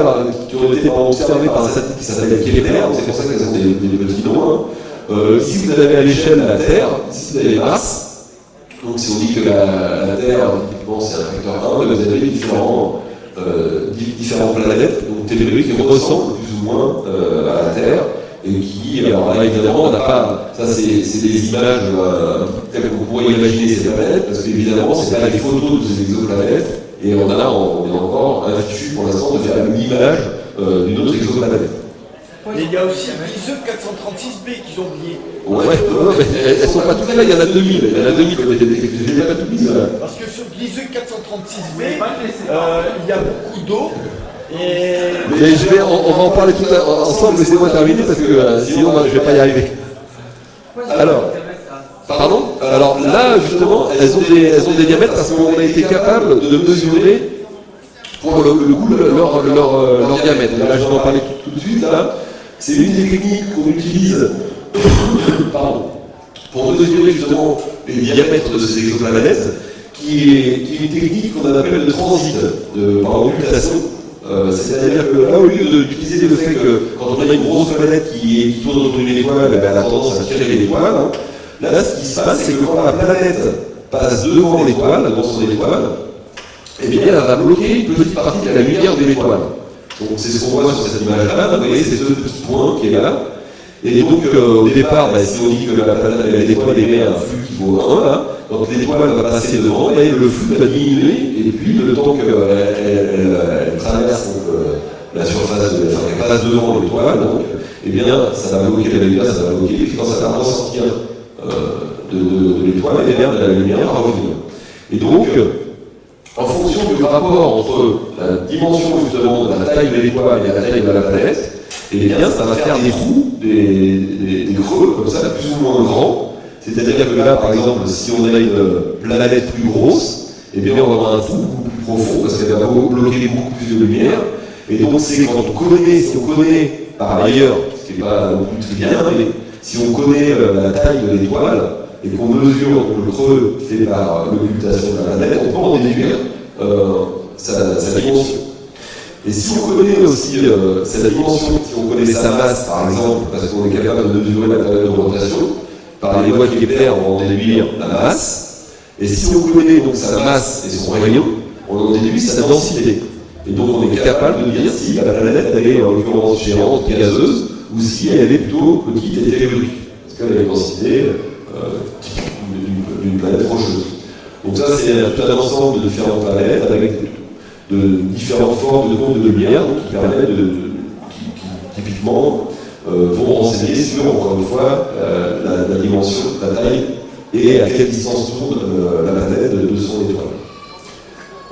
qui ont été observés par un satellite qui s'appelle Kepler, c'est pour ça qu'ils ont des, des petits noms. Ici, vous avez à l'échelle la Terre, ici, vous avez Mars, donc si on dit que la, Terre, typiquement, c'est un facteur 1, vous avez différents, euh, différentes planètes, donc telluriques, qui ressemblent plus ou moins euh, à la Terre, et qui, alors là évidemment, on n'a pas, ça c'est des images telles que vous pourriez imaginer ces planètes, parce qu'évidemment, c'est pas des photos de ces exoplanètes, et on, a, on est encore infichu pour l'instant de faire l'image euh, d'une autre exoplanète. Et il y a aussi l'ISE 436B qu'ils ont oublié. Ouais, ouais, mais elles, sont pas toutes là, il y en a 2000. Il y en a 2000 qui ont été détectées. Je pas toutes Parce que sur l'ISE 436B, euh, il y a beaucoup d'eau. Et... Mais je vais, on, va en parler tout ensemble, laissez-moi terminer parce que euh, sinon je ne vais pas y arriver. Alors, Alors là, justement, elles ont, des, diamètres parce qu'on a été capable de mesurer pour le, le coup euh, leur, diamètre. Là, je vais en parler tout, de suite. Là. C'est une des techniques qu'on utilise pour mesurer justement les diamètres de ces exoplanètes, qui est, une technique qu'on appelle de transit, de, par. Euh, c'est-à-dire que là, au lieu d'utiliser le fait que quand on a une grosse planète qui, tourne autour d'une étoile, eh ben, elle a tendance à tirer l'étoile, hein. Là, ce qui se passe, c'est que quand la planète passe devant l'étoile, dans son étoile, eh bien, elle va bloquer une petite partie de la lumière de l'étoile. Donc c'est ce qu'on voit sur cette image-là, vous voyez, c'est ce petit point qui est là. Et donc euh, au départ, bah, si on dit que l'étoile émet un flux qui vaut 1, là, quand l'étoile va passer devant, bah, le flux va diminuer, et puis le temps qu'elle elle, traverse euh, la surface, de, enfin, qu'elle passe devant l'étoile, donc, eh bien, ça va bloquer la lumière, ça va bloquer, et puis quand ça va ressortir de, de, de l'étoile, eh bien, la lumière va revenir. Et donc, en fonction du rapport entre la dimension justement de la taille de l'étoile et la taille de la planète, eh bien ça va faire des trous, des, des, creux comme ça, plus ou moins grands. C'est-à-dire que là, par exemple, si on a une planète plus grosse, eh bien on va avoir un trou beaucoup plus profond parce qu'elle va bloquer beaucoup plus de lumière. Et donc c'est quand on connaît, si on connaît par ailleurs, ce qui n'est pas non plus très bien, mais si on connaît euh, la taille de l'étoile, et qu'on mesure le creux fait par l'occultation de la planète, on peut en déduire euh, sa, dimension. Et si on connaît aussi euh, sa dimension, si on connaît sa masse par exemple, parce qu'on est capable de mesurer la période de rotation, par les lois de Kepler, on va en déduire la masse, et si on connaît donc sa masse et son rayon, on en déduit sa densité. Et donc on est capable de dire si la planète elle est en l'occurrence géante, gazeuse, ou si elle est plutôt petite et tellurique. Parce qu'elle a une densité d'une planète rocheuse. Donc ça, c'est un ensemble de différentes planètes avec différentes formes de comptes de lumière qui permettent de, qui, typiquement euh, vont renseigner sur, encore une fois, euh, la, dimension, la taille et à quelle distance tourne euh, la planète de, son étoile.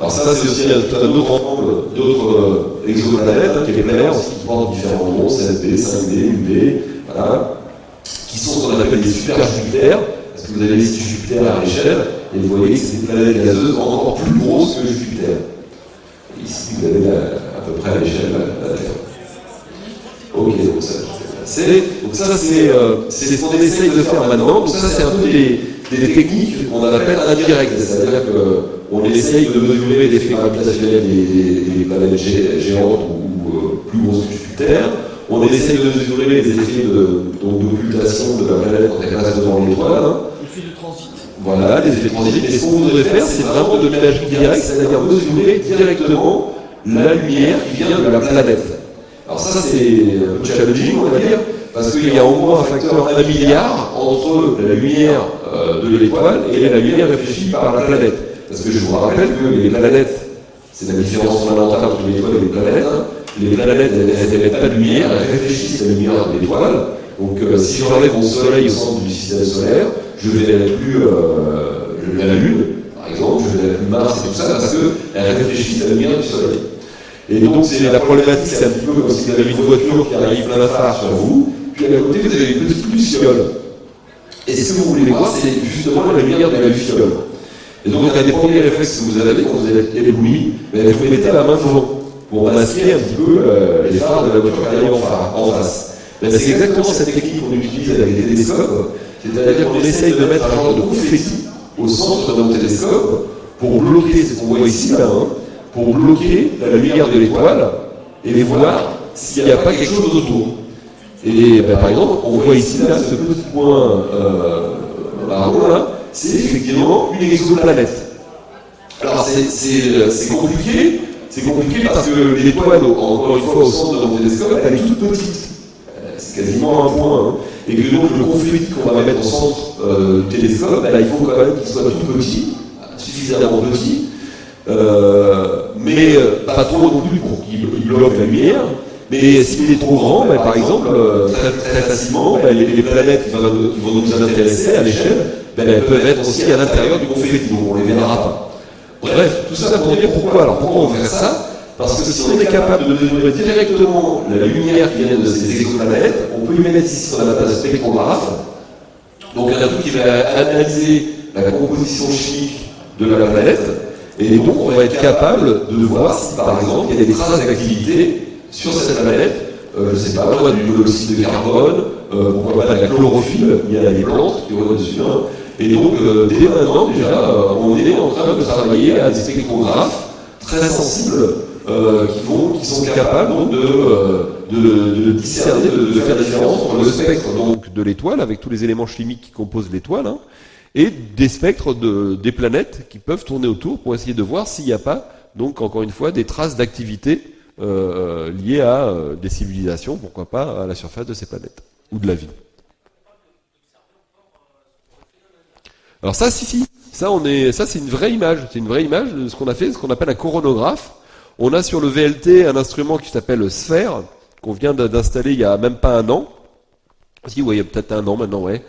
Alors ça, c'est aussi un, autre ensemble d'autres exoplanètes hein, qui est clair, qui portent différents noms, 7B, 5D, UB, voilà, qui sont ce qu'on appelle des super Jupiter, parce que vous avez ici Jupiter à l'échelle, et vous voyez que c'est des planètes gazeuses encore plus grosses que Jupiter. Ici, vous avez à peu près à l'échelle de la Terre. Ok, donc ça, donc ça euh, c'est ce qu'on essaye de faire maintenant. Donc ça, c'est un peu des, des techniques qu'on appelle indirectes, c'est-à-dire qu'on essaye de mesurer l'effet gravitationnel des, des, planètes géantes ou, euh, plus grosses que Jupiter. On essaye de mesurer les effets d'occultation de, de, la planète quand elle passe devant l'étoile. Hein. L'effet de transit. Voilà, les effets de transit. Et ce qu'on voudrait faire, c'est vraiment de l'imagerie directe, c'est-à-dire mesurer directement la lumière qui vient de la planète. Alors ça, c'est un peu challenging, on va dire, parce qu'il y a au moins un facteur 1 milliard entre la lumière euh, de l'étoile et la lumière réfléchie par la planète. parce que je vous rappelle que les planètes, c'est la différence fondamentale entre les étoiles et les planètes, hein. les planètes, elles n'émettent pas de lumière, elles réfléchissent la lumière de l'étoile. Donc euh, si j'enlève mon soleil au centre du système solaire, je ne verrai plus euh, la Lune, par exemple, je ne verrai plus Mars et tout ça, parce qu'elles réfléchissent à la lumière du soleil. Et donc c'est la problématique, c'est un petit peu comme si vous avez une voiture qui arrive plein phare sur vous, puis à côté vous avez une petite luciole. Et ce que vous voulez voir, c'est justement la lumière de la luciole. Et donc un des premiers réflexes que vous avez quand vous êtes ébloui, ben, vous mettez la main devant pour masquer un petit peu euh, les phares de la voiture qui arrive en face. Ben, c'est exactement cette technique qu'on utilise avec les télescopes, c'est-à-dire qu'on essaye de mettre un genre de confetti au centre nos télescope pour bloquer, ce qu'on voit ici là, hein, pour bloquer la lumière de l'étoile et voir s'il n'y a pas quelque chose autour. Et ben, par exemple, on voit ici là ce petit point euh, marron là, c'est effectivement une exoplanète. Alors c'est compliqué, c'est compliqué parce que l'étoile, encore une fois, au centre de mon télescope, elle est toute petite. C'est quasiment un point. Hein. Et que donc le conflit qu'on va mettre au centre euh, du télescope, ben, il faut quand même qu'il soit tout petit, suffisamment petit, euh, mais euh, pas trop non plus pour qu'il bloque la lumière. Mais s'il est trop grand, ben, par exemple, euh, très, facilement, ben, les, planètes qui vont, nous intéresser à l'échelle, elles peuvent être aussi à l'intérieur du confetti, donc on ne les verra pas. Bref, tout ça pour dire pourquoi. Alors pourquoi on fait ça? Parce que si on est capable de mesurer directement la lumière qui vient de ces exoplanètes, on peut y mettre ici qu'on appelle un spectrographe. Donc un truc qui va analyser la composition chimique de la planète, et donc, on va être capable de voir si, par exemple, il y a des traces d'activité sur cette planète. Euh, je sais pas, moi, du monoxyde de carbone, euh, pourquoi pas de la chlorophylle, il y a des plantes qui vont dessus. Hein. Et donc, euh, dès maintenant, déjà, euh, on est en train de travailler à des spectrographes très sensibles qui, vont, qui sont capables donc, de, de, de, discerner, de, faire la différence entre le spectre donc, de l'étoile, avec tous les éléments chimiques qui composent l'étoile, hein, et des spectres de, des planètes qui peuvent tourner autour pour essayer de voir s'il n'y a pas, donc encore une fois, des traces d'activité euh, liées à euh, des civilisations, pourquoi pas à la surface de ces planètes, ou de la vie. Alors ça, si, si, ça, on est, ça c'est une vraie image, c'est une vraie image de ce qu'on a fait, ce qu'on appelle un coronographe. On a sur le VLT un instrument qui s'appelle Sphère, qu'on vient d'installer il y a même pas un an. Si, ouais, il y a peut-être un an maintenant, ouais.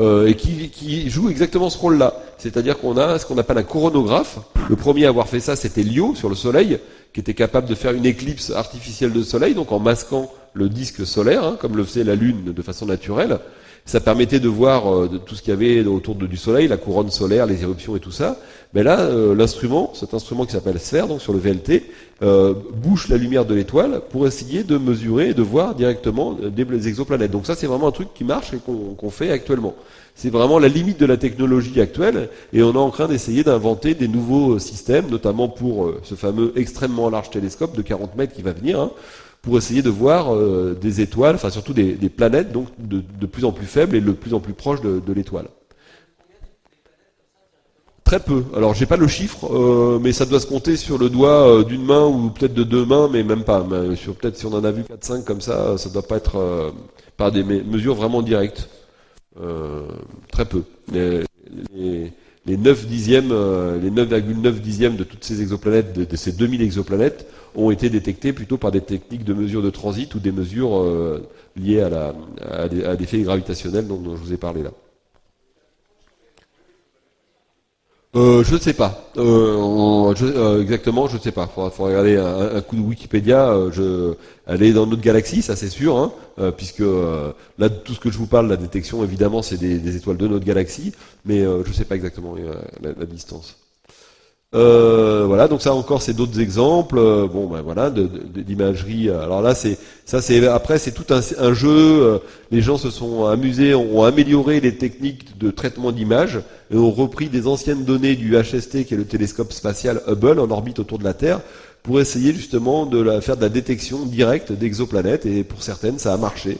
Euh, et qui, joue exactement ce rôle-là. C'est-à-dire qu'on a ce qu'on appelle un coronographe. Le premier à avoir fait ça, c'était Lio sur le Soleil, qui était capable de faire une éclipse artificielle de Soleil, donc en masquant le disque solaire, hein, comme le faisait la Lune de façon naturelle. Ça permettait de voir euh, tout ce qu'il y avait autour du Soleil, la couronne solaire, les éruptions et tout ça. Mais là, euh, l'instrument, cet instrument qui s'appelle Sphère, donc sur le VLT, euh, bouche la lumière de l'étoile pour essayer de mesurer et de voir directement des exoplanètes. Donc ça, c'est vraiment un truc qui marche et qu'on fait actuellement. C'est vraiment la limite de la technologie actuelle, et on est en train d'essayer d'inventer des nouveaux systèmes, notamment pour ce fameux extrêmement large télescope de 40 mètres qui va venir. Hein, pour essayer de voir euh, des étoiles, enfin surtout des, planètes, donc de, plus en plus faibles et de plus en plus proches de, l'étoile. Très peu. Alors j'ai pas le chiffre, euh, mais ça doit se compter sur le doigt euh, d'une main ou peut-être de deux mains, mais même pas. peut-être si on en a vu 4-5 comme ça, ça doit pas être par des mesures vraiment directes. très peu. Les, les 9 dixièmes, les 9,9 dixièmes de toutes ces exoplanètes, de, de ces 2000 exoplanètes, ont été détectés plutôt par des techniques de mesure de transit ou des mesures euh, liées à, la, à, des, faits gravitationnels dont, je vous ai parlé là. Euh, je ne sais pas. Euh, euh, exactement, je ne sais pas. Il faudra, regarder un, coup de Wikipédia. je, elle est dans notre galaxie, ça c'est sûr, hein, puisque là, tout ce que je vous parle, la détection, évidemment, c'est des, étoiles de notre galaxie, mais je ne sais pas exactement la distance. Euh, voilà, donc ça encore c'est d'autres exemples. Euh, bon, ben voilà, d'imagerie. Alors là, c'est ça, c'est après c'est tout un, jeu. Euh, les gens se sont amusés, ont, amélioré les techniques de traitement d'images et ont repris des anciennes données du HST, qui est le télescope spatial Hubble en orbite autour de la Terre, pour essayer justement de faire de la détection directe d'exoplanètes. Et pour certaines, ça a marché.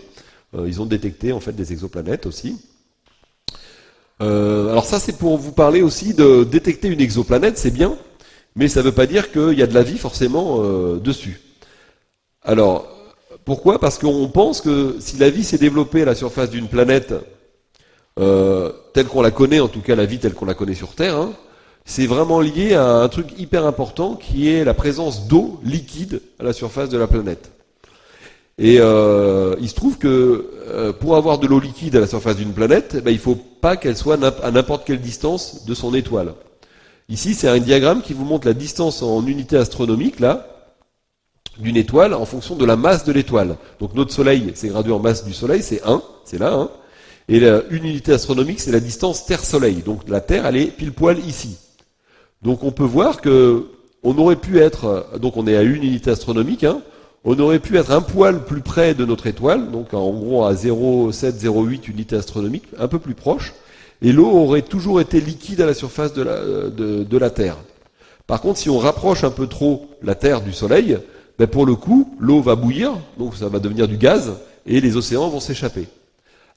ils ont détecté en fait des exoplanètes aussi. Euh, alors ça, c'est pour vous parler aussi de détecter une exoplanète, c'est bien, mais ça ne veut pas dire qu'il y a de la vie forcément euh, dessus. Alors, pourquoi? Parce qu'on pense que si la vie s'est développée à la surface d'une planète, euh, telle qu'on la connaît, en tout cas la vie telle qu'on la connaît sur Terre, hein, c'est vraiment lié à un truc hyper important qui est la présence d'eau liquide à la surface de la planète. Et euh, il se trouve que euh, pour avoir de l'eau liquide à la surface d'une planète, eh ben, il ne faut pas qu'elle soit à n'importe quelle distance de son étoile. Ici, c'est un diagramme qui vous montre la distance en unité astronomique, là, d'une étoile en fonction de la masse de l'étoile. Donc notre Soleil, c'est gradué en masse du Soleil, c'est 1, c'est là, 1. Et une unité astronomique, c'est la distance Terre-Soleil. Donc la Terre, elle est pile poil ici. Donc on peut voir que on aurait pu être, donc on est à une unité astronomique, hein, on aurait pu être un poil plus près de notre étoile, donc en gros à 0,708 unités astronomiques, un peu plus proche, et l'eau aurait toujours été liquide à la surface de la, de, la Terre. Par contre, si on rapproche un peu trop la Terre du Soleil, ben pour le coup, l'eau va bouillir, donc ça va devenir du gaz, et les océans vont s'échapper.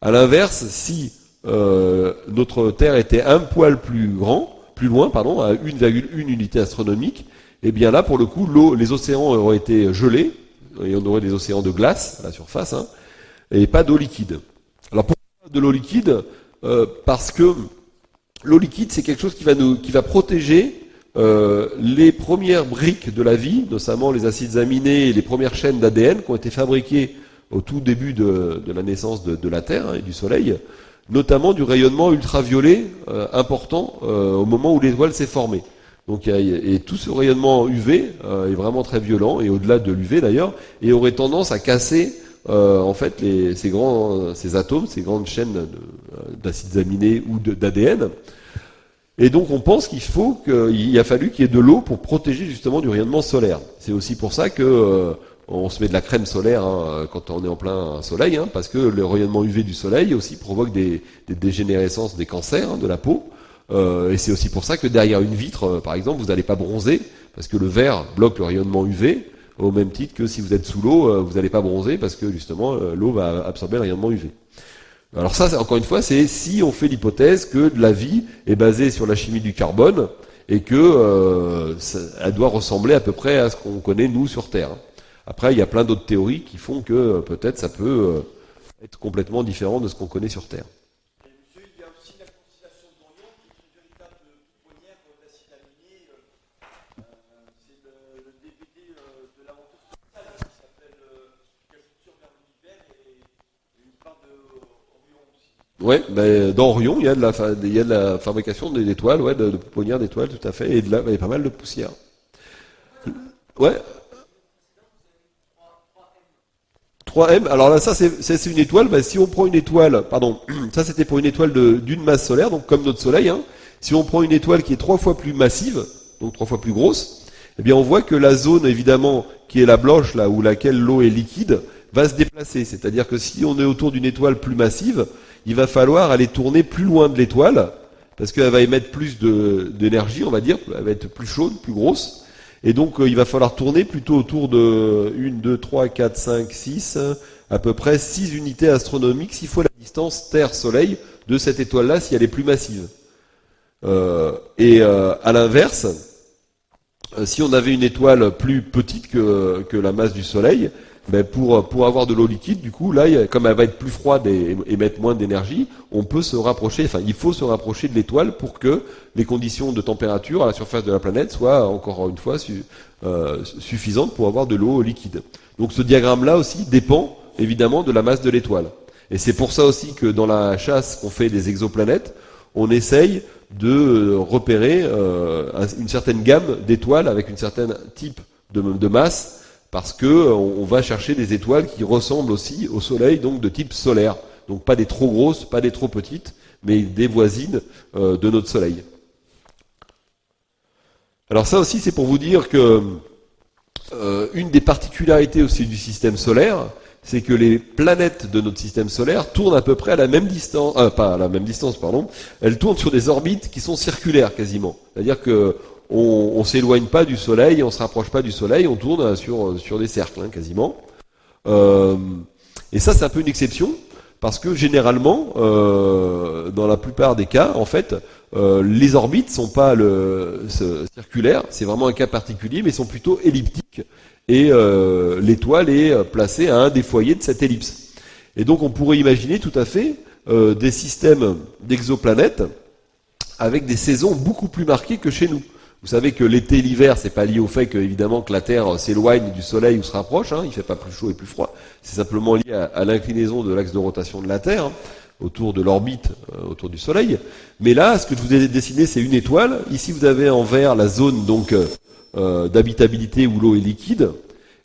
À l'inverse, si euh, notre Terre était un poil plus grand, plus loin, pardon, à 1,1 unité astronomique, et eh bien là, pour le coup, les océans auraient été gelés, et on aurait des océans de glace à la surface, hein, et pas d'eau liquide. Alors pourquoi de l'eau liquide euh, Parce que l'eau liquide, c'est quelque chose qui va, protéger euh, les premières briques de la vie, notamment les acides aminés et les premières chaînes d'ADN qui ont été fabriquées au tout début de, la naissance de, la Terre hein, et du Soleil, notamment du rayonnement ultraviolet euh, important au moment où l'étoile s'est formée. Donc, et tout ce rayonnement UV est vraiment très violent, et au-delà de l'UV d'ailleurs, et aurait tendance à casser en fait ces grands, ces atomes, ces grandes chaînes d'acides aminés ou d'ADN. Et donc on pense qu'il faut qu'il a fallu qu'il y ait de l'eau pour protéger justement du rayonnement solaire. C'est aussi pour ça que euh, on se met de la crème solaire hein, quand on est en plein soleil, hein, parce que le rayonnement UV du soleil aussi provoque des, dégénérescences, des cancers hein, de la peau. Euh, et c'est aussi pour ça que derrière une vitre, euh, par exemple, vous n'allez pas bronzer, parce que le verre bloque le rayonnement UV, au même titre que si vous êtes sous l'eau, vous n'allez pas bronzer, parce que justement l'eau va absorber le rayonnement UV. Alors ça, encore une fois, c'est si on fait l'hypothèse que la vie est basée sur la chimie du carbone et que euh, elle doit ressembler à peu près à ce qu'on connaît nous sur Terre. Après, il y a plein d'autres théories qui font que euh, peut-être ça peut euh, être complètement différent de ce qu'on connaît sur Terre. Ouais, ben, dans Orion, il y a de la, y a de la fabrication d'étoiles, ouais, de, de pouponnières d'étoiles, tout à fait, et de y a pas mal de poussière. Ouais. 3M, alors là, ça, c'est une étoile, ben, si on prend une étoile, pardon, ça c'était pour une étoile d'une masse solaire, donc comme notre Soleil, hein, si on prend une étoile qui est trois fois plus massive, donc trois fois plus grosse, eh bien on voit que la zone, évidemment, qui est la blanche, là, où laquelle l'eau est liquide, va se déplacer. C'est-à-dire que si on est autour d'une étoile plus massive, il va falloir aller tourner plus loin de l'étoile, parce qu'elle va émettre plus d'énergie, on va dire, elle va être plus chaude, plus grosse. Et donc euh, il va falloir tourner plutôt autour de 1, 2, 3, 4, 5, 6, à peu près 6 unités astronomiques s'il faut la distance Terre-Soleil de cette étoile-là si elle est plus massive. Euh, et euh, à l'inverse, si on avait une étoile plus petite que la masse du Soleil, ben pour, pour avoir de l'eau liquide, du coup, là, comme elle va être plus froide et émettre moins d'énergie, on peut se rapprocher, enfin, il faut se rapprocher de l'étoile pour que les conditions de température à la surface de la planète soient, encore une fois, euh, suffisantes pour avoir de l'eau liquide. Donc ce diagramme-là aussi dépend, évidemment, de la masse de l'étoile. Et c'est pour ça aussi que dans la chasse qu'on fait des exoplanètes, on essaye de repérer euh, une certaine gamme d'étoiles avec une certaine type de, de masse parce que euh, on va chercher des étoiles qui ressemblent aussi au Soleil, donc de type solaire. Donc pas des trop grosses, pas des trop petites, mais des voisines euh, de notre Soleil. Alors ça aussi, c'est pour vous dire que euh, une des particularités aussi du système solaire, c'est que les planètes de notre système solaire tournent à peu près à la même distance, pas à la même distance, pardon, elles tournent sur des orbites qui sont circulaires quasiment. C'est-à-dire que on, on s'éloigne pas du Soleil, on se rapproche pas du Soleil, on tourne sur, sur des cercles hein, quasiment. Euh, et ça, c'est un peu une exception, parce que généralement, euh, dans la plupart des cas, en fait, euh, les orbites sont pas le, circulaires, c'est vraiment un cas particulier, mais sont plutôt elliptiques, et l'étoile est placée à un des foyers de cette ellipse. Et donc, on pourrait imaginer tout à fait des systèmes d'exoplanètes avec des saisons beaucoup plus marquées que chez nous. Vous savez que l'été et l'hiver, c'est pas lié au fait que, évidemment, que la Terre s'éloigne du Soleil ou se rapproche. Hein, il fait pas plus chaud et plus froid. C'est simplement lié à, l'inclinaison de l'axe de rotation de la Terre hein, autour de l'orbite euh, autour du Soleil. Mais là, ce que je vous ai dessiné, c'est une étoile. Ici, vous avez en vert la zone donc euh, euh, d'habitabilité où l'eau est liquide.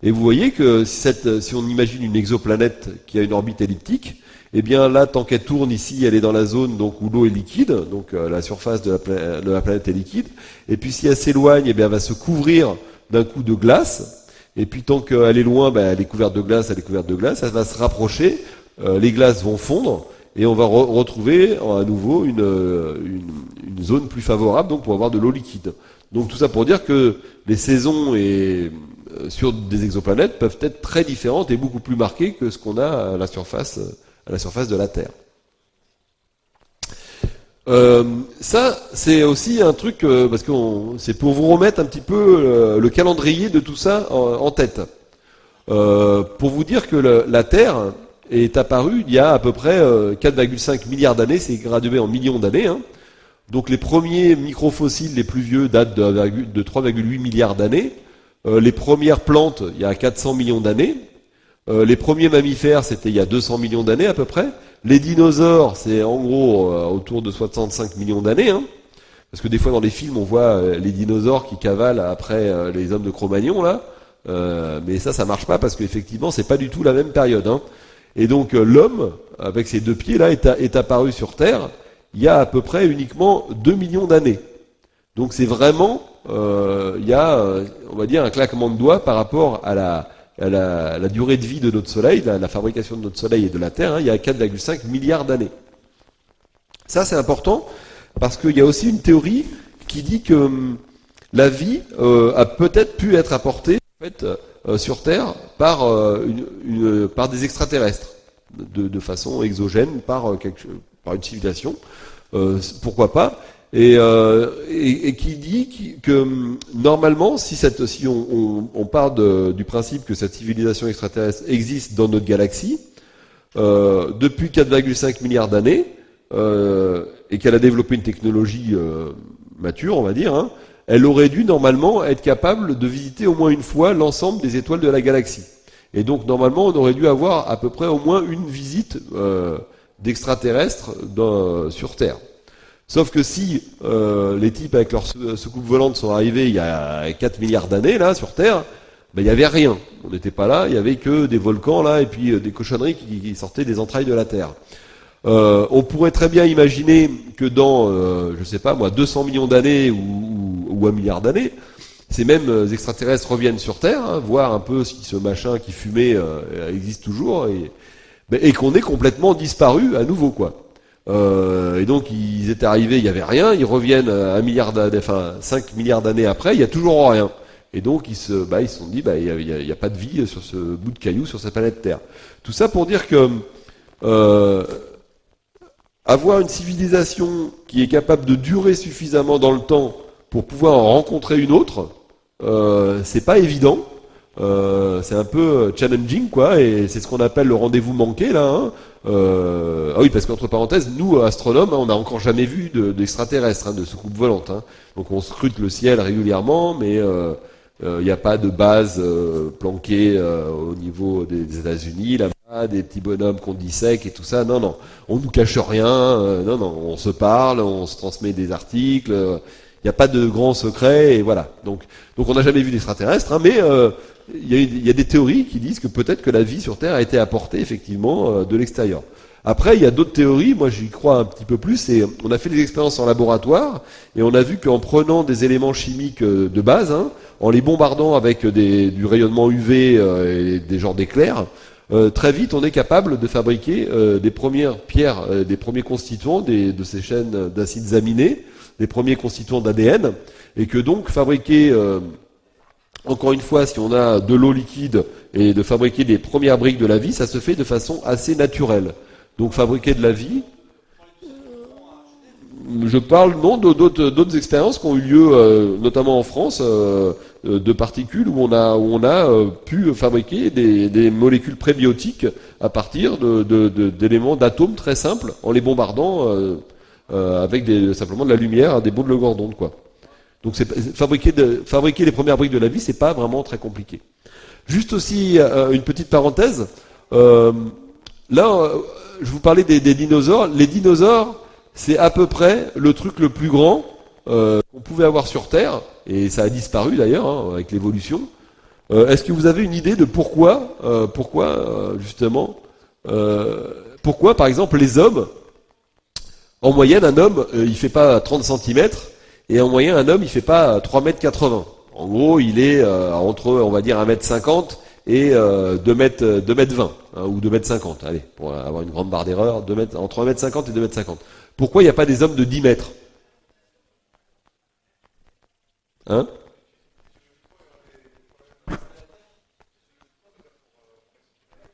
Et vous voyez que cette, si on imagine une exoplanète qui a une orbite elliptique, eh bien là, tant qu'elle tourne ici, elle est dans la zone donc où l'eau est liquide, donc euh, la surface de la, planète est liquide. Et puis si elle s'éloigne, eh bien elle va se couvrir d'un coup de glace. Et puis tant qu'elle est loin, ben, elle est couverte de glace, elle est couverte de glace. Elle va se rapprocher, euh, les glaces vont fondre et on va retrouver à nouveau une, une, une, zone plus favorable donc pour avoir de l'eau liquide. Donc tout ça pour dire que les saisons et euh, sur des exoplanètes peuvent être très différentes et beaucoup plus marquées que ce qu'on a à la surface à la surface de la Terre. Euh, ça, c'est aussi un truc, euh, parce que c'est pour vous remettre un petit peu euh, le calendrier de tout ça en, tête. pour vous dire que la Terre est apparue il y a à peu près 4,5 milliards d'années, c'est gradué en millions d'années. Hein. Donc les premiers microfossiles les plus vieux datent de, de 3,8 milliards d'années. les premières plantes, il y a 400 millions d'années. Euh, les premiers mammifères, c'était il y a 200 millions d'années à peu près. Les dinosaures, c'est en gros euh, autour de 65 millions d'années. Hein. Parce que des fois dans les films, on voit euh, les dinosaures qui cavalent après les hommes de Cro-Magnon là. mais ça, ça marche pas parce qu'effectivement, c'est pas du tout la même période. Hein. Et donc l'homme, avec ses deux pieds là, est, apparu sur Terre il y a à peu près uniquement 2 millions d'années. Donc c'est vraiment, il y a, on va dire, un claquement de doigts par rapport à la, la, durée de vie de notre Soleil, la, fabrication de notre Soleil et de la Terre, hein, il y a 4,5 milliards d'années. Ça, c'est important parce qu'il y a aussi une théorie qui dit que hum, la vie euh, a peut-être pu être apportée euh, sur Terre par, euh, par des extraterrestres, de, façon exogène, par une civilisation. pourquoi pas? Euh, et, qui dit que hum, normalement, si, cette, si on, on, part du principe que cette civilisation extraterrestre existe dans notre galaxie, euh, depuis 4,5 milliards d'années, euh, et qu'elle a développé une technologie euh, mature, on va dire, hein, elle aurait dû normalement être capable de visiter au moins une fois l'ensemble des étoiles de la galaxie. Et donc normalement, on aurait dû avoir à peu près au moins une visite d'extraterrestres sur Terre. Sauf que si euh, les types avec leurs soucoupes volantes sont arrivés il y a 4 milliards d'années là sur Terre, ben, il n'y avait rien. On n'était pas là, il y avait que des volcans là et puis euh, des cochonneries qui, sortaient des entrailles de la Terre. Euh, on pourrait très bien imaginer que dans, euh, je sais pas moi, 200 millions d'années ou, ou, un milliard d'années, ces mêmes extraterrestres reviennent sur Terre, hein, voir un peu si ce machin qui fumait existe toujours et, ben, et qu'on est complètement disparu à nouveau quoi. Euh, et donc ils étaient arrivés, il n'y avait rien, ils reviennent un milliard d'années, enfin 5 milliards d'années après, il n'y a toujours rien. Et donc ils se, bah, ils se sont dit, bah, il n'y a, pas de vie sur ce bout de caillou, sur cette planète Terre. Tout ça pour dire que euh, avoir une civilisation qui est capable de durer suffisamment dans le temps pour pouvoir en rencontrer une autre, euh, c'est pas évident. Euh, c'est un peu challenging, quoi, et c'est ce qu'on appelle le rendez-vous manqué, là. Hein. Euh, ah oui, parce qu'entre parenthèses, nous, astronomes, hein, on n'a encore jamais vu d'extraterrestres, de, hein, de. Hein. Donc on scrute le ciel régulièrement, mais euh, euh, il n'y a pas de base euh, planquée au niveau des, des États-Unis, là-bas, des petits bonhommes qu'on dissèque et tout ça. Non, non, on nous cache rien. non, non, on se parle, on se transmet des articles. Il n'y a pas de grands secrets, et voilà. Donc, on n'a jamais vu d'extraterrestres, hein, mais il y, a, des théories qui disent que peut-être que la vie sur Terre a été apportée effectivement euh, de l'extérieur. Après, il y a d'autres théories, moi j'y crois un petit peu plus, et on a fait des expériences en laboratoire, et on a vu qu'en prenant des éléments chimiques euh, de base, hein, en les bombardant avec du rayonnement UV euh, et des genres d'éclairs, très vite on est capable de fabriquer des premières pierres, des premiers constituants de ces chaînes d'acides aminés, des premiers constituants d'ADN, et que donc fabriquer encore une fois, si on a de l'eau liquide et de fabriquer les premières briques de la vie, ça se fait de façon assez naturelle. Donc fabriquer de la vie, je parle non d'autres expériences qui ont eu lieu, euh, notamment en France, euh, de particules où on a, euh, pu fabriquer des, des, molécules prébiotiques à partir d'éléments, d'atomes très simples, en les bombardant avec des, simplement de la lumière, des bouts de d'onde, quoi. Donc fabriquer, les premières briques de la vie, c'est pas vraiment très compliqué. Juste aussi une petite parenthèse. là, je vous parlais des, dinosaures. Les dinosaures, c'est à peu près le truc le plus grand qu'on pouvait avoir sur Terre, et ça a disparu d'ailleurs hein, avec l'évolution. Euh, est-ce que vous avez une idée de pourquoi, euh, pourquoi euh, justement, pourquoi par exemple les hommes, en moyenne un homme il fait pas 30 cm et en moyenne un homme il fait pas 3 mètres 80. En gros il est entre on va dire 1 mètre 50 et 2 mètres 2 mètres 20 hein, ou 2 mètres 50. Allez pour avoir une grande barre d'erreur, entre 1 mètre 50 et 2 mètres 50. Pourquoi il n'y a pas des hommes de 10 mètres? Hein?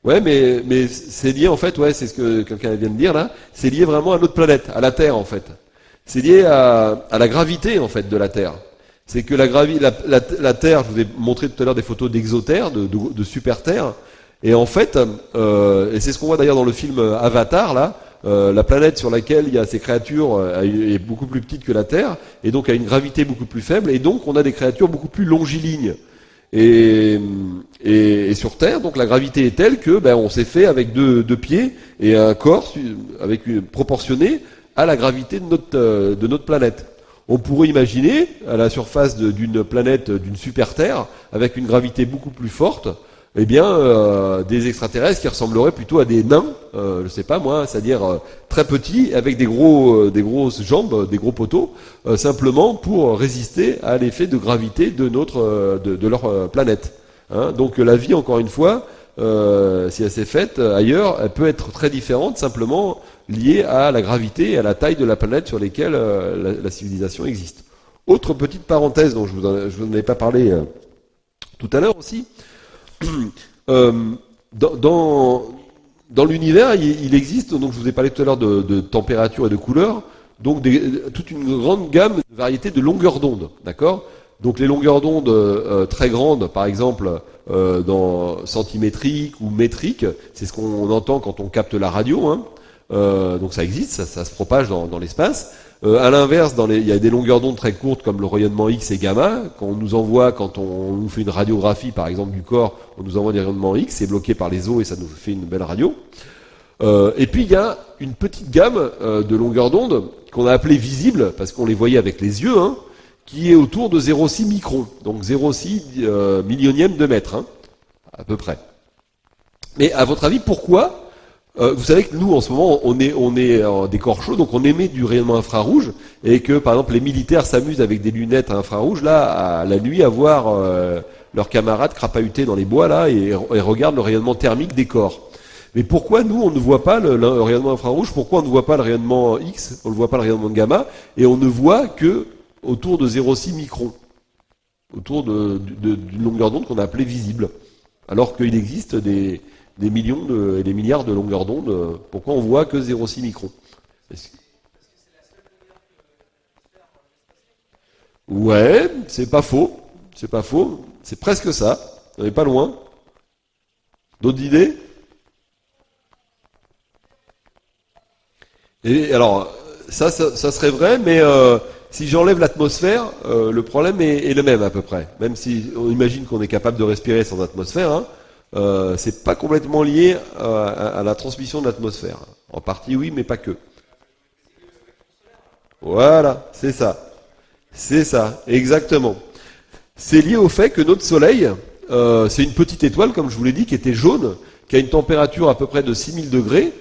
Ouais, mais, c'est lié en fait, ouais, c'est ce que quelqu'un vient de dire là, c'est lié vraiment à notre planète, à la Terre en fait. C'est lié à, la gravité en fait de la Terre. C'est que la, la, la, Terre, je vous ai montré tout à l'heure des photos d'exoterre, de, de, de, super Terre, et en fait, euh, et c'est ce qu'on voit d'ailleurs dans le film Avatar là, euh, la planète sur laquelle il y a ces créatures euh, est beaucoup plus petite que la Terre, et donc a une gravité beaucoup plus faible, et donc on a des créatures beaucoup plus longilignes. Et, sur Terre, donc la gravité est telle que ben, on s'est fait avec deux, pieds et un corps proportionné à la gravité de notre, euh, de notre planète. On pourrait imaginer à la surface d'une planète, d'une super Terre, avec une gravité beaucoup plus forte, eh bien, euh, des extraterrestres qui ressembleraient plutôt à des nains, euh, je sais pas moi, c'est-à-dire euh, très petits, avec des gros, euh, des grosses jambes, des gros poteaux, simplement pour résister à l'effet de gravité de notre, de, leur planète. Hein. Donc la vie, encore une fois, si elle s'est faite ailleurs, elle peut être très différente, simplement liée à la gravité et à la taille de la planète sur lesquelles la, civilisation existe. Autre petite parenthèse dont je vous en, je vous en avais pas parlé tout à l'heure aussi. Euh, dans, l'univers, il, existe, donc je vous ai parlé tout à l'heure de, température et de couleur, donc toute une grande gamme de variétés de longueurs d'onde, d'accord? Donc les longueurs d'onde euh, très grandes, par exemple, euh, dans centimétriques ou métriques, c'est ce qu'on entend quand on capte la radio, hein. donc ça existe, ça, se propage dans l'espace. Euh, à l'inverse, il y a des longueurs d'onde très courtes comme le rayonnement X et gamma. Quand on nous envoie, quand on, nous fait une radiographie par exemple du corps, on nous envoie des rayonnements X, c'est bloqué par les os et ça nous fait une belle radio. Euh, et puis il y a une petite gamme euh, de longueurs d'onde qu'on a appelée visible parce qu'on les voyait avec les yeux, hein, qui est autour de 0,6 microns, donc 0,6 euh, millionième de mètre, hein, à peu près. Mais à votre avis, pourquoi euh, vous savez que nous, en ce moment, on est, on est en décor chaud, donc on émet du rayonnement infrarouge, et que, par exemple, les militaires s'amusent avec des lunettes infrarouges, là, à la nuit, à voir euh, leurs camarades crapahuter dans les bois, là, et, regardent le rayonnement thermique des corps. Mais pourquoi nous, on ne voit pas le, rayonnement infrarouge? Pourquoi on ne voit pas le rayonnement X? On ne voit pas le rayonnement gamma? Et on ne voit que autour de 0,6 microns, autour d'une longueur d'onde qu'on a appelée visible. Alors qu'il existe des, des millions de, et des milliards de longueurs d'onde. Pourquoi on voit que 0,6 microns Ouais, c'est pas faux. C'est pas faux. C'est presque ça. On n'est pas loin. D'autres idées? Et alors, ça, ça, serait vrai, mais euh, si j'enlève l'atmosphère, euh, le problème est, est, le même à peu près. Même si on imagine qu'on est capable de respirer sans atmosphère, hein, euh, c'est pas complètement lié à, la transmission de l'atmosphère. En partie oui, mais pas que. Voilà, c'est ça. C'est ça, exactement. C'est lié au fait que notre Soleil, euh, c'est une petite étoile, comme je vous l'ai dit, qui était jaune, qui a une température à peu près de 6000 degrés.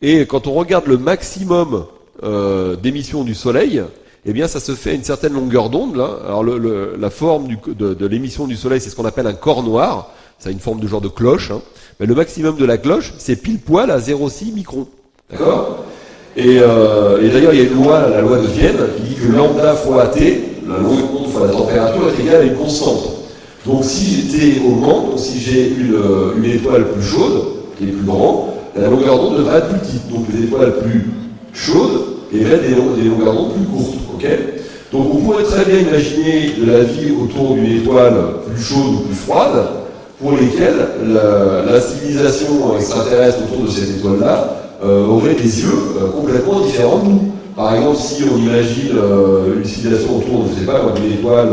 Et quand on regarde le maximum euh, d'émission du Soleil, eh bien, ça se fait à une certaine longueur d'onde. Alors, la forme de l'émission du Soleil, c'est ce qu'on appelle un corps noir ça a une forme de genre de cloche. Hein. Mais le maximum de la cloche, c'est pile poil à 0,6 microns. D'accord? Et, euh, et d'ailleurs, il y a une loi, la loi de Vienne, qui dit que lambda fois T, la longueur d'onde fois la température, est égale à une constante. Donc si j'étais au Mans, donc si j'ai une, euh, étoile plus chaude, qui est plus grande, la longueur d'onde devrait être plus petite. Donc les étoiles plus chaudes et des, des longueurs d'onde plus courtes. donc on pourrait très bien imaginer de la vie autour d'une étoile plus chaude ou plus froide, pour lesquels la, civilisation extraterrestre autour de cette étoile-là euh, aurait des yeux euh, complètement différents de nous. Par exemple, si on imagine euh, une civilisation autour, je ne sais pas, d'une étoile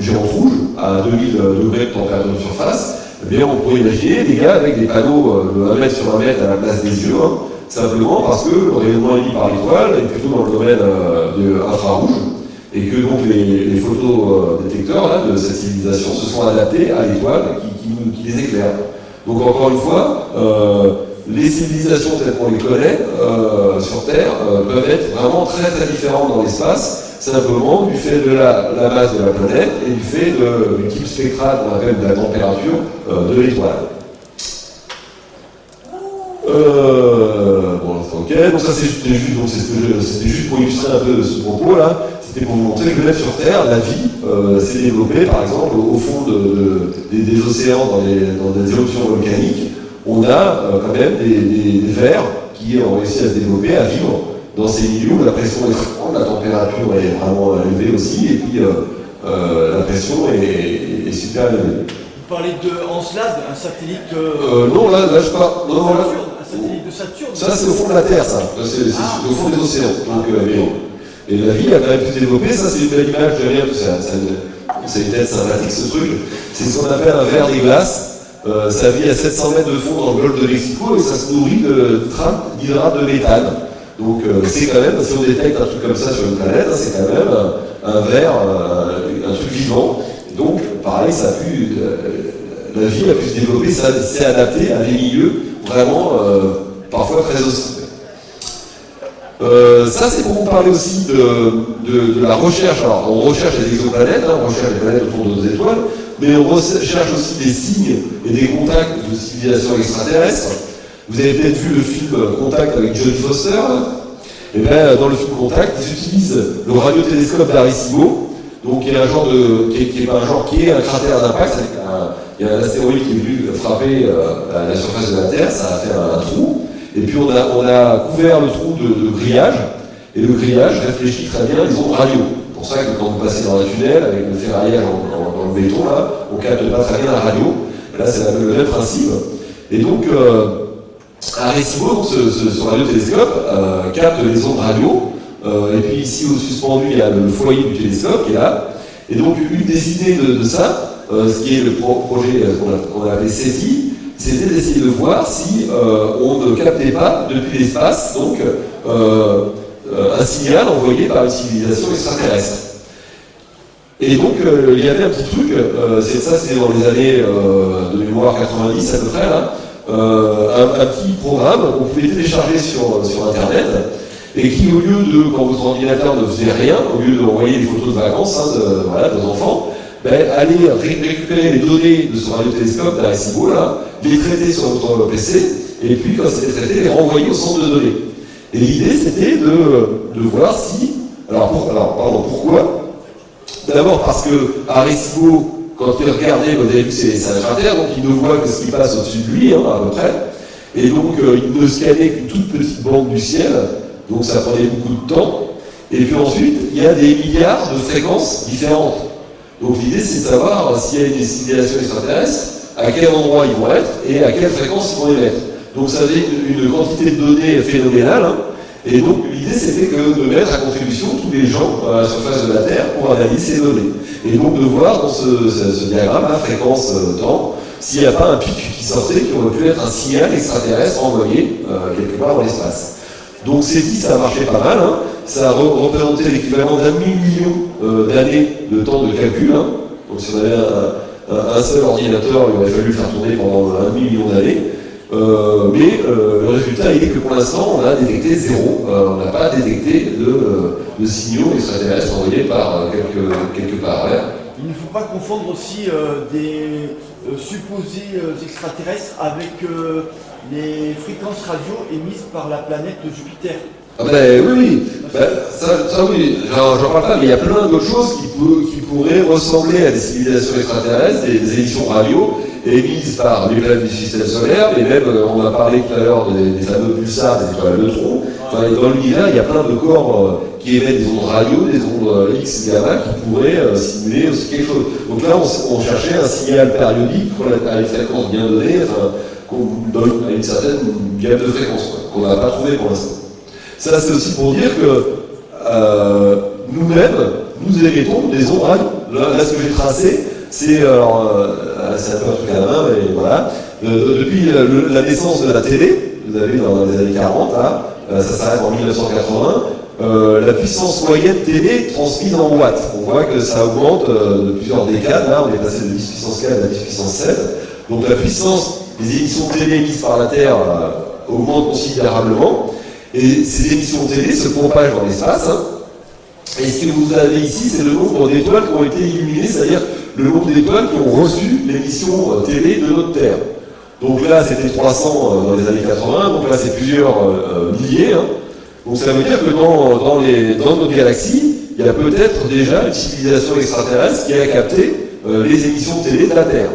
géante rouge à 2000 degrés de température de surface, eh bien, on pourrait imaginer des gars avec des panneaux de 1 mètre sur 1 mètre à la place des yeux, hein, simplement parce que le rayonnement émis par l'étoile est plutôt dans le domaine de infrarouge, et que donc les, photos détecteurs de cette civilisation se sont adaptés à l'étoile qui, les éclaire. Donc encore une fois, euh, les civilisations telles qu'on les connaît euh, sur Terre euh, peuvent être vraiment très très différentes dans l'espace, simplement du fait de la, masse de la planète et du fait du type spectral qu'on appelle de la température de l'étoile. bon, ok, donc ça c'était juste, juste, pour illustrer un peu ce propos là, c'était pour vous montrer que même sur Terre, la vie s'est développée par exemple au fond des, océans dans, dans des éruptions volcaniques on a euh, quand même des, vers qui ont réussi à se développer, à vivre dans ces milieux où la pression est grande, la température est vraiment élevée aussi, et puis euh, euh, la pression est, super élevée. Vous parlez de Encelade, un satellite... non, là, là je parle... Non, un satellite de Saturne Ça, c'est au fond de la Terre, ça. C'est ah. au fond des océans. Donc, et la vie a quand même pu se développer. Ça, c'est une belle image derrière. C'est une tête sympathique, ce truc. C'est ce qu'on appelle un verre des glaces. Euh, ça vit à 700 mètres de fond dans le golfe de Mexico et ça se nourrit de trains d'hydrate de méthane. Donc euh, c'est quand même, si on détecte un truc comme ça sur une planète, hein, c'est quand même un, verre, un, truc vivant. Donc pareil, ça a pu, euh, la vie a pu se développer, ça s'est adapté à des milieux vraiment parfois très hostiles. Ça, c'est pour vous parler aussi de, la recherche. Alors, on recherche les exoplanètes, hein, on recherche les planètes autour de nos étoiles, mais on recherche aussi des signes et des contacts de civilisation extraterrestre. Vous avez peut-être vu le film Contact avec John Foster. Et eh bien, dans le film Contact, ils utilisent le radiotélescope d'Arecibo, donc un de, qui est, pas un genre, qui est un cratère d'impact. Il y a un astéroïde qui est venu frapper euh, la surface de la Terre, ça a fait un, trou. Et puis on a, a couvert le trou de, grillage, et le grillage réfléchit très bien les ondes radio. C'est pour ça que quand vous passez dans un tunnel avec le ferraillage dans le béton, là, on capte pas très bien la radio. Là, c'est le même principe. Et donc, euh, Arecibo, ce, radiotélescope, euh, capte les ondes radio. Euh, et puis ici, au suspendu, il y a le foyer du télescope qui est là. Et donc, une des idées de, ça, euh, ce qui est le projet qu'on a, appelé SETI, c'était d'essayer de voir si on ne captait pas depuis l'espace donc un signal envoyé par une civilisation extraterrestre. Et donc, euh, il y avait un petit truc, euh, c'est ça, c'est dans les années euh, de mémoire 90 à peu près, un, petit programme qu'on pouvait télécharger sur, sur Internet, et qui, au lieu de, quand votre ordinateur ne faisait rien, au lieu d'envoyer des photos de vacances hein, de, voilà, de enfants, ben, allait récupérer les données de ce radiotélescope d'Arecibo, là, les traiter sur votre PC, et puis, quand c'était traité, les renvoyer au centre de données. Et l'idée, c'était de, de voir si... Alors, alors pardon, pourquoi? D'abord parce que Arecibo, quand il regardait, vous avez vu, c'est un terre, donc il ne voit que ce qui passe au-dessus de lui, hein, à peu près. Et donc euh, il ne scannait qu'une toute petite bande du ciel, donc ça prenait beaucoup de temps. Et puis ensuite, il y a des milliards de fréquences différentes. Donc l'idée, c'est de savoir s'il y a des civilisations extraterrestres, à quel endroit ils vont être et à quelle fréquence ils vont émettre. Donc ça fait une, quantité de données phénoménale. Hein. Et donc l'idée c'était de mettre à contribution tous les gens à la surface de la Terre pour analyser ces données. Et donc de voir dans ce, diagramme la fréquence euh, temps s'il n'y a pas un pic qui sortait qui aurait pu être un signal extraterrestre envoyé euh, quelque part dans l'espace. Donc c'est dit, ça a marché pas mal, hein. Ça a représenté l'équivalent d'un million euh, d'années de temps de calcul. Hein. Donc si on avait un, seul ordinateur, il aurait fallu faire tourner pendant un million d'années. Euh, mais euh, le résultat il est que pour l'instant, on a détecté zéro. On n'a pas détecté de, signaux extraterrestres envoyés par quelques parallèles. Il ne faut pas confondre aussi des supposés extraterrestres avec les fréquences radio émises par la planète Jupiter. Ah ben oui, oui, ben, ça, oui, j'en parle pas, mais il y a plein d'autres choses qui, qui, pourraient ressembler à des civilisations extraterrestres, des, des émissions radio, émises par les planètes du système solaire, mais même, euh, on a parlé tout à l'heure des, fameux pulsars, des étoiles neutrons. Enfin, dans l'univers, il y a plein de corps euh, qui émettent des ondes radio, des ondes euh, X, gamma, qui pourraient simuler aussi quelque chose. Donc là, on, cherchait un signal périodique à une fréquence bien donnée, enfin, qu'on donne à une certaine gamme de fréquences, qu'on n'a pas trouvé pour l'instant. Ça, c'est aussi pour dire que euh, nous-mêmes, nous émettons des ondes radio. Là, ce que j'ai tracé, c'est alors, euh, c'est un peu un truc à la main, mais voilà. Euh, depuis la naissance de la télé, vous avez vu dans les années 40, là, ça s'arrête en 1980, la puissance moyenne télé transmise en watts. On voit que ça augmente de plusieurs décades. Là, on est passé de 10 puissance 4 à 10 puissance 7. Donc la puissance des émissions télé émises par la Terre augmente considérablement. Et ces émissions télé se propagent dans l'espace. Hein. Et ce que vous avez ici, c'est le nombre d'étoiles qui ont été illuminées, c'est-à-dire le nombre d'étoiles qui ont reçu l'émission euh, télé de notre Terre. Donc là, c'était 300 euh, dans les années 80, donc là, c'est plusieurs euh, milliers. Hein. Donc ça veut dire que dans notre galaxie, il y a peut-être déjà une civilisation extraterrestre qui a capté les émissions télé de la Terre.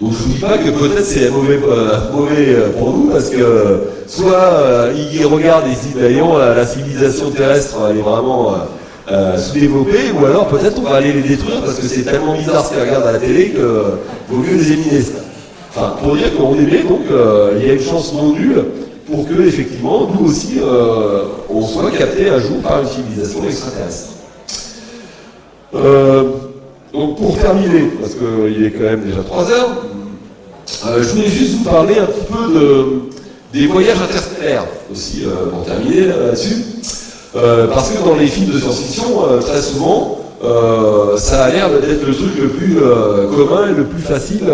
Donc je ne dis pas que peut-être c'est mauvais, mauvais pour nous, parce que soit ils regardent et se disent, bah, la civilisation terrestre, elle est vraiment euh, sous-développés, ou alors peut-être on va aller les détruire parce que c'est tellement bizarre ce qu'ils regardent à la télé que vaut mieux les éliminer. Enfin, pour dire qu'on émet, donc euh, il y a une chance non nulle pour que, effectivement, nous aussi, euh, on soit capté un jour par une civilisation extraterrestre. Donc pour terminer, parce qu'il est quand même déjà 3 heures, je voulais juste vous parler un petit peu de, des voyages interstellaires aussi, pour terminer là-dessus. Euh, parce que dans les films de science-fiction, euh, très souvent, euh, ça a l'air d'être le truc le plus commun et le plus facile.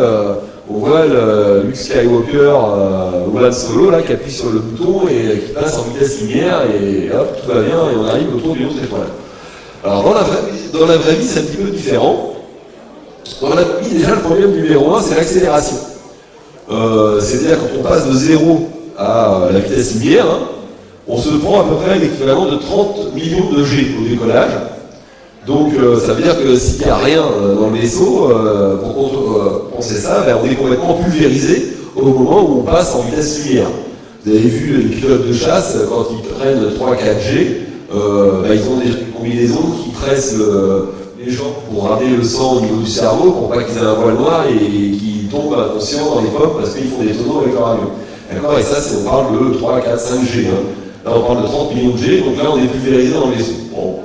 on voit le, Luke Skywalker ou Han Solo là, qui appuie sur le bouton et qui passe en vitesse lumière et hop, tout va bien et on arrive autour d'une autre étoile. Alors dans la vraie, vie, c'est un petit peu différent. Dans la vie, déjà, le problème numéro un, c'est l'accélération. C'est-à-dire quand on passe de 0 à la vitesse lumière, hein, on se prend à peu près l'équivalent de 30 millions de G au décollage. Donc euh, ça veut dire que s'il n'y a rien euh, dans le vaisseau, euh, pour penser ça, ben, on est complètement pulvérisé au moment où on passe en vitesse lumière. Vous avez vu les pilotes de chasse, quand ils prennent 3-4G, ben, ils ont des combinaisons qui pressent les gens pour ramener le sang au niveau du cerveau pour pas qu'ils aient un voile noir et, qu'ils tombent inconscients dans les pommes parce qu'ils font des tonneaux avec leur avion. D'accord Et ça, on parle de 3, 4, 5G. Là, on parle de 30 millions de G, donc là, on est pulvérisé dans les Bon.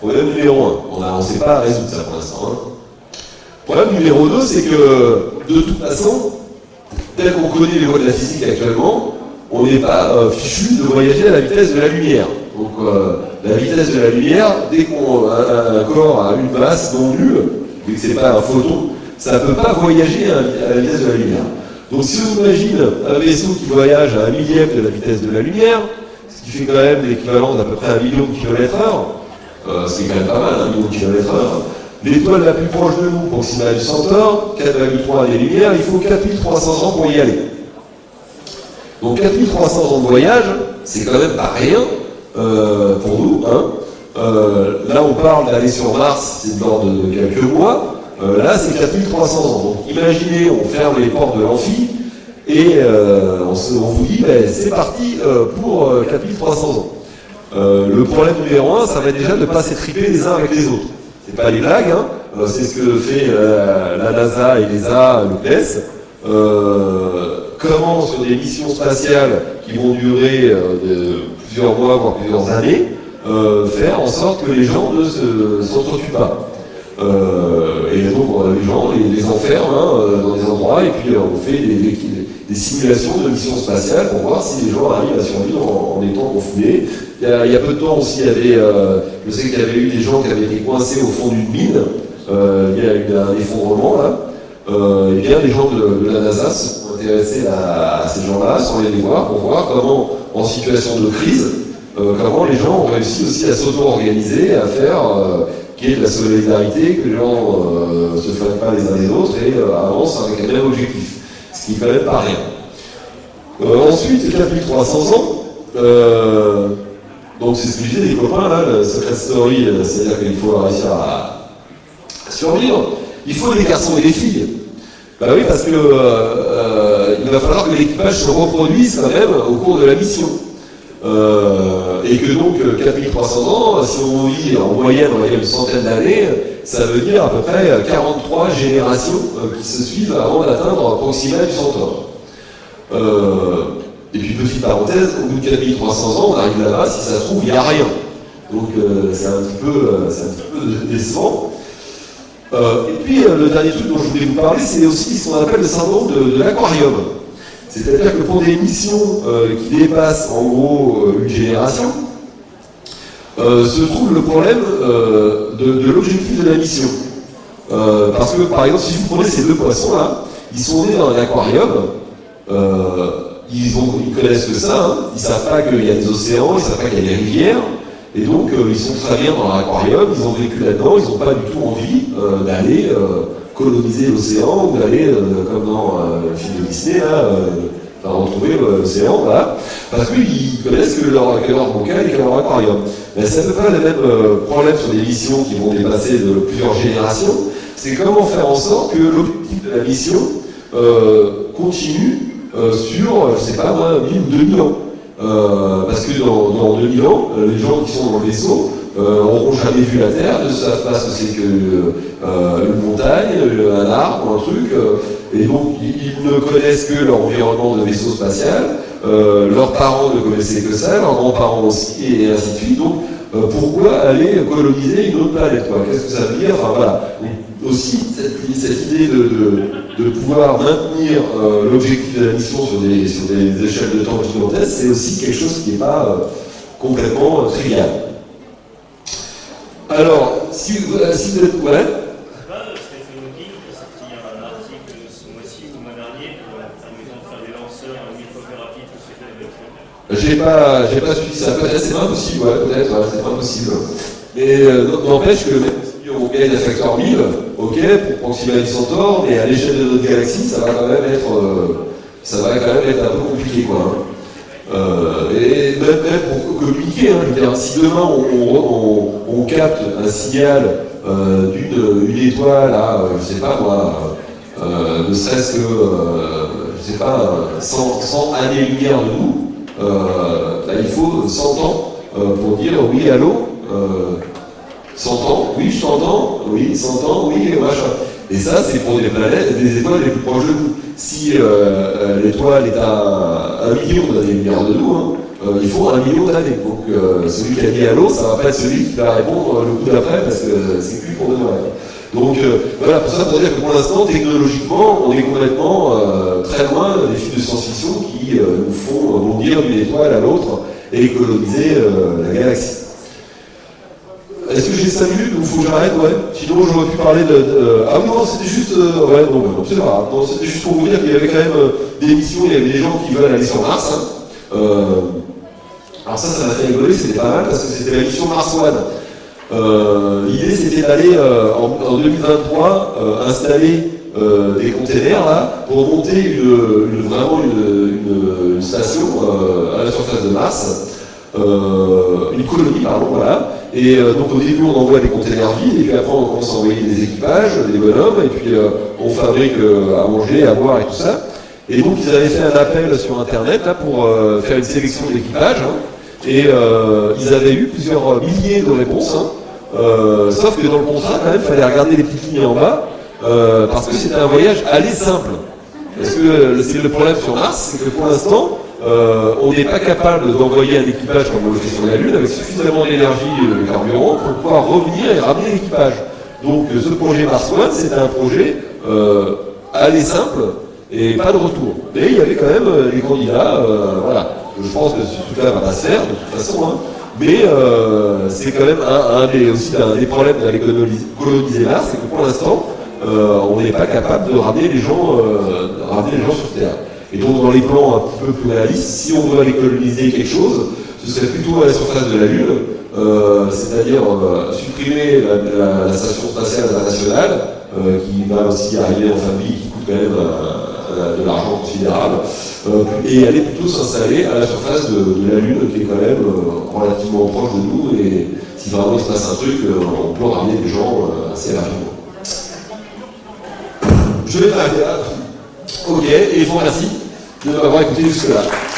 Problème numéro 1. On ne sait pas résoudre ça pour l'instant. Hein. Problème numéro 2, c'est que, de toute façon, tel qu'on connaît les lois de la physique actuellement, on n'est pas euh, fichu de voyager à la vitesse de la lumière. Donc, euh, la vitesse de la lumière, dès qu'un un corps a une masse non nulle, et que ce n'est pas un photon, ça ne peut pas voyager à la vitesse de la lumière. Donc si on imagine un vaisseau qui voyage à un millième de la vitesse de la lumière, qui fait quand même l'équivalent d'à peu près un million de kilomètres heure. Euh, c'est quand même pas mal, un million de kilomètres heure. L'étoile la plus proche de nous, Proxima du Centaure, 4,3 années-lumière, il faut 4300 ans pour y aller. Donc 4300 ans de voyage, c'est quand même pas rien euh, pour nous. Hein. Euh, là, on parle d'aller sur Mars, c'est de l'ordre de quelques mois. là, c'est 4300 ans. Donc imaginez, on ferme les portes de l'amphi, et euh, on, vous dit, ben, c'est parti euh, pour 4300 euh, ans. le problème numéro un, ça va être déjà de ne pas s'étriper les uns avec les autres. C'est pas des blagues, hein. c'est ce que fait la NASA et l'ESA, l'OPS. comment, sur des missions spatiales qui vont durer plusieurs mois, voire plusieurs années, faire en sorte que les gens ne s'entretuent pas. et donc les gens les, les enferme hein, dans des endroits et puis on fait des, simulations de missions spatiales pour voir si les gens arrivent à survivre en, étant confinés. Il y, a, peu de temps aussi, il y avait, euh, je sais qu'il y avait eu des gens qui avaient été coincés au fond d'une mine. Euh, il y a eu un effondrement là. Euh, et bien les gens de, la NASA se sont intéressés à, ces gens-là, sans les voir, pour voir comment, en situation de crise, comment les gens ont réussi aussi à s'auto-organiser, à faire qu'il y ait de la solidarité, que les gens ne se fassent pas les uns les autres et avancent avec un même objectif ce qui ne fallait pas rien. Euh, ensuite, 4300 ans, euh, donc c'est ce que je disais, les copains, là, le secret story, euh, c'est-à-dire qu'il faut réussir à, survivre. Il faut des garçons et des filles. Bah oui, parce que il va falloir que l'équipage se reproduise quand même au cours de la mission. et que donc 4300 ans, si on vit en moyenne, on va dire une centaine d'années, ça veut dire à peu près 43 générations euh, qui se suivent avant d'atteindre Proxima du Centaure. Euh, Et puis petite parenthèse, au bout de 4300 ans, on arrive là-bas, si ça se trouve, il n'y a rien. Donc c'est un, un petit peu décevant. et puis le dernier truc dont je voulais vous parler, c'est aussi ce qu'on appelle le syndrome de, l'aquarium. C'est-à-dire que pour des missions qui dépassent en gros une génération, se trouve le problème de, l'objectif de la mission. parce que par exemple, si vous prenez ces deux poissons-là, ils sont nés dans un aquarium, euh, ils, connaissent que ça, hein. ils ne savent pas qu'il y a des océans, ils ne savent pas qu'il y a des rivières, et donc euh, ils sont très bien dans l'aquarium, ils ont vécu là-dedans, ils n'ont pas du tout envie euh, d'aller coloniser l'océan ou d'aller, comme dans le film de Disney, là, retrouver l'océan, voilà, parce qu'ils connaissent que leur, que leur et que leur aquarium. Mais c'est à peu près le même problème sur des missions qui vont dépasser plusieurs générations, c'est comment faire en sorte que l'objectif de la mission euh, continue euh, sur, je sais pas moi, 1000 ou 2000 ans. Euh, parce que dans, dans, 2000 ans, les gens qui sont dans le vaisseau n'auront jamais vu la Terre, ne savent pas ce que c'est qu'une montagne, un arbre, un truc, et donc ils, ne connaissent que leur environnement de vaisseau spatial, leurs parents ne connaissaient que ça, leurs grands-parents aussi, et ainsi de suite. Donc pourquoi aller coloniser une autre planète Qu'est-ce que ça veut dire? Enfin voilà. aussi cette, idée de de pouvoir maintenir euh, l'objectif de la mission sur des, sur des échelles de temps gigantesques, c'est aussi quelque chose qui n'est pas euh, complètement euh, trivial. Alors, si vous, si vous êtes... Ouais J'ai pas, j'ai pas suivi ça. Peut-être c'est pas possible, ouais, peut-être, c'est pas possible. Mais n'empêche que même si on gagne un facteur 1000, ok, pour Proxima Centaure, mais à l'échelle de notre galaxie, ça va quand même être, euh, ça va quand même être un peu compliqué, quoi. Hein. Euh, et même, pour communiquer, hein, si demain on, capte un signal euh, d'une étoile à, je sais pas moi, ne serait-ce que, je sais pas, 100, années-lumière de nous, bah, il faut 100 ans pour dire oui, allô, 100 ans, oui, je t'entends, oui, 100 ans, oui, machin. Et ça, c'est pour des planètes, des étoiles les plus proches de nous. Si euh, euh, l'étoile est à un million d'années-lumière de nous, hein, euh, il faut un million d'années. Donc celui qui a dit allô, ça va pas être celui qui va répondre le coup d'après parce que c'est plus pour demain. Donc voilà, pour ça, pour dire que pour l'instant, technologiquement, on est complètement très loin des films de science-fiction qui nous font bondir d'une étoile à l'autre et coloniser la galaxie. Est-ce que j'ai 5 minutes ou faut que j'arrête? Ouais. Sinon, j'aurais pu parler de. Ah oui, non, c'était juste. Euh, ouais, non, non c'est pas grave. C'était juste pour vous dire qu'il y avait quand même euh, des missions, il y avait des gens qui veulent aller sur Mars. Hein. Euh, alors, ça, ça m'a fait rigoler, c'était pas mal parce que c'était la mission Mars One. L'idée, c'était d'aller en, 2023 installer des containers là pour monter vraiment une station à la surface de Mars. Une colonie, pardon, voilà, et euh, donc au début, on envoie des containers vides, et puis après, on commence à envoyer des équipages, des bonhommes, et puis euh, on fabrique euh, à manger, à boire et tout ça. Et donc, ils avaient fait un appel sur Internet là, pour faire une sélection d'équipage, hein. et ils avaient eu plusieurs milliers de réponses. Hein. sauf que dans le contrat, quand même, il fallait regarder les petites lignes en bas, parce que c'était un voyage aller simple. Parce que le problème sur Mars, c'est que pour l'instant, euh, on n'est pas capable d'envoyer un équipage comme on le fait sur la Lune avec suffisamment d'énergie et de carburant pour pouvoir revenir et ramener l'équipage. Donc euh, ce projet Mars One, c'était un projet euh, aller simple et pas de retour. Mais il y avait quand même des candidats, voilà. Je pense que ce truc-là va pas se faire de toute façon, hein. mais c'est quand même un, des, aussi un des problèmes d'aller coloniser Mars, c'est que pour l'instant, on n'est pas capable de ramener les gens, ramener les gens sur Terre. Et donc dans les plans un petit peu plus réalistes, si on veut aller coloniser quelque chose, ce serait plutôt à la surface de la Lune, euh, c'est-à-dire euh, supprimer la, station spatiale internationale, euh, qui va aussi arriver en famille, qui coûte quand même de l'argent considérable, et aller plutôt s'installer à la surface de, la Lune, qui est quand même relativement proche de nous, et si vraiment il se passe un truc, on peut ramener des gens assez rapidement. Je vais m'arrêter là. Ok, et je vous remercie Did I like to do that?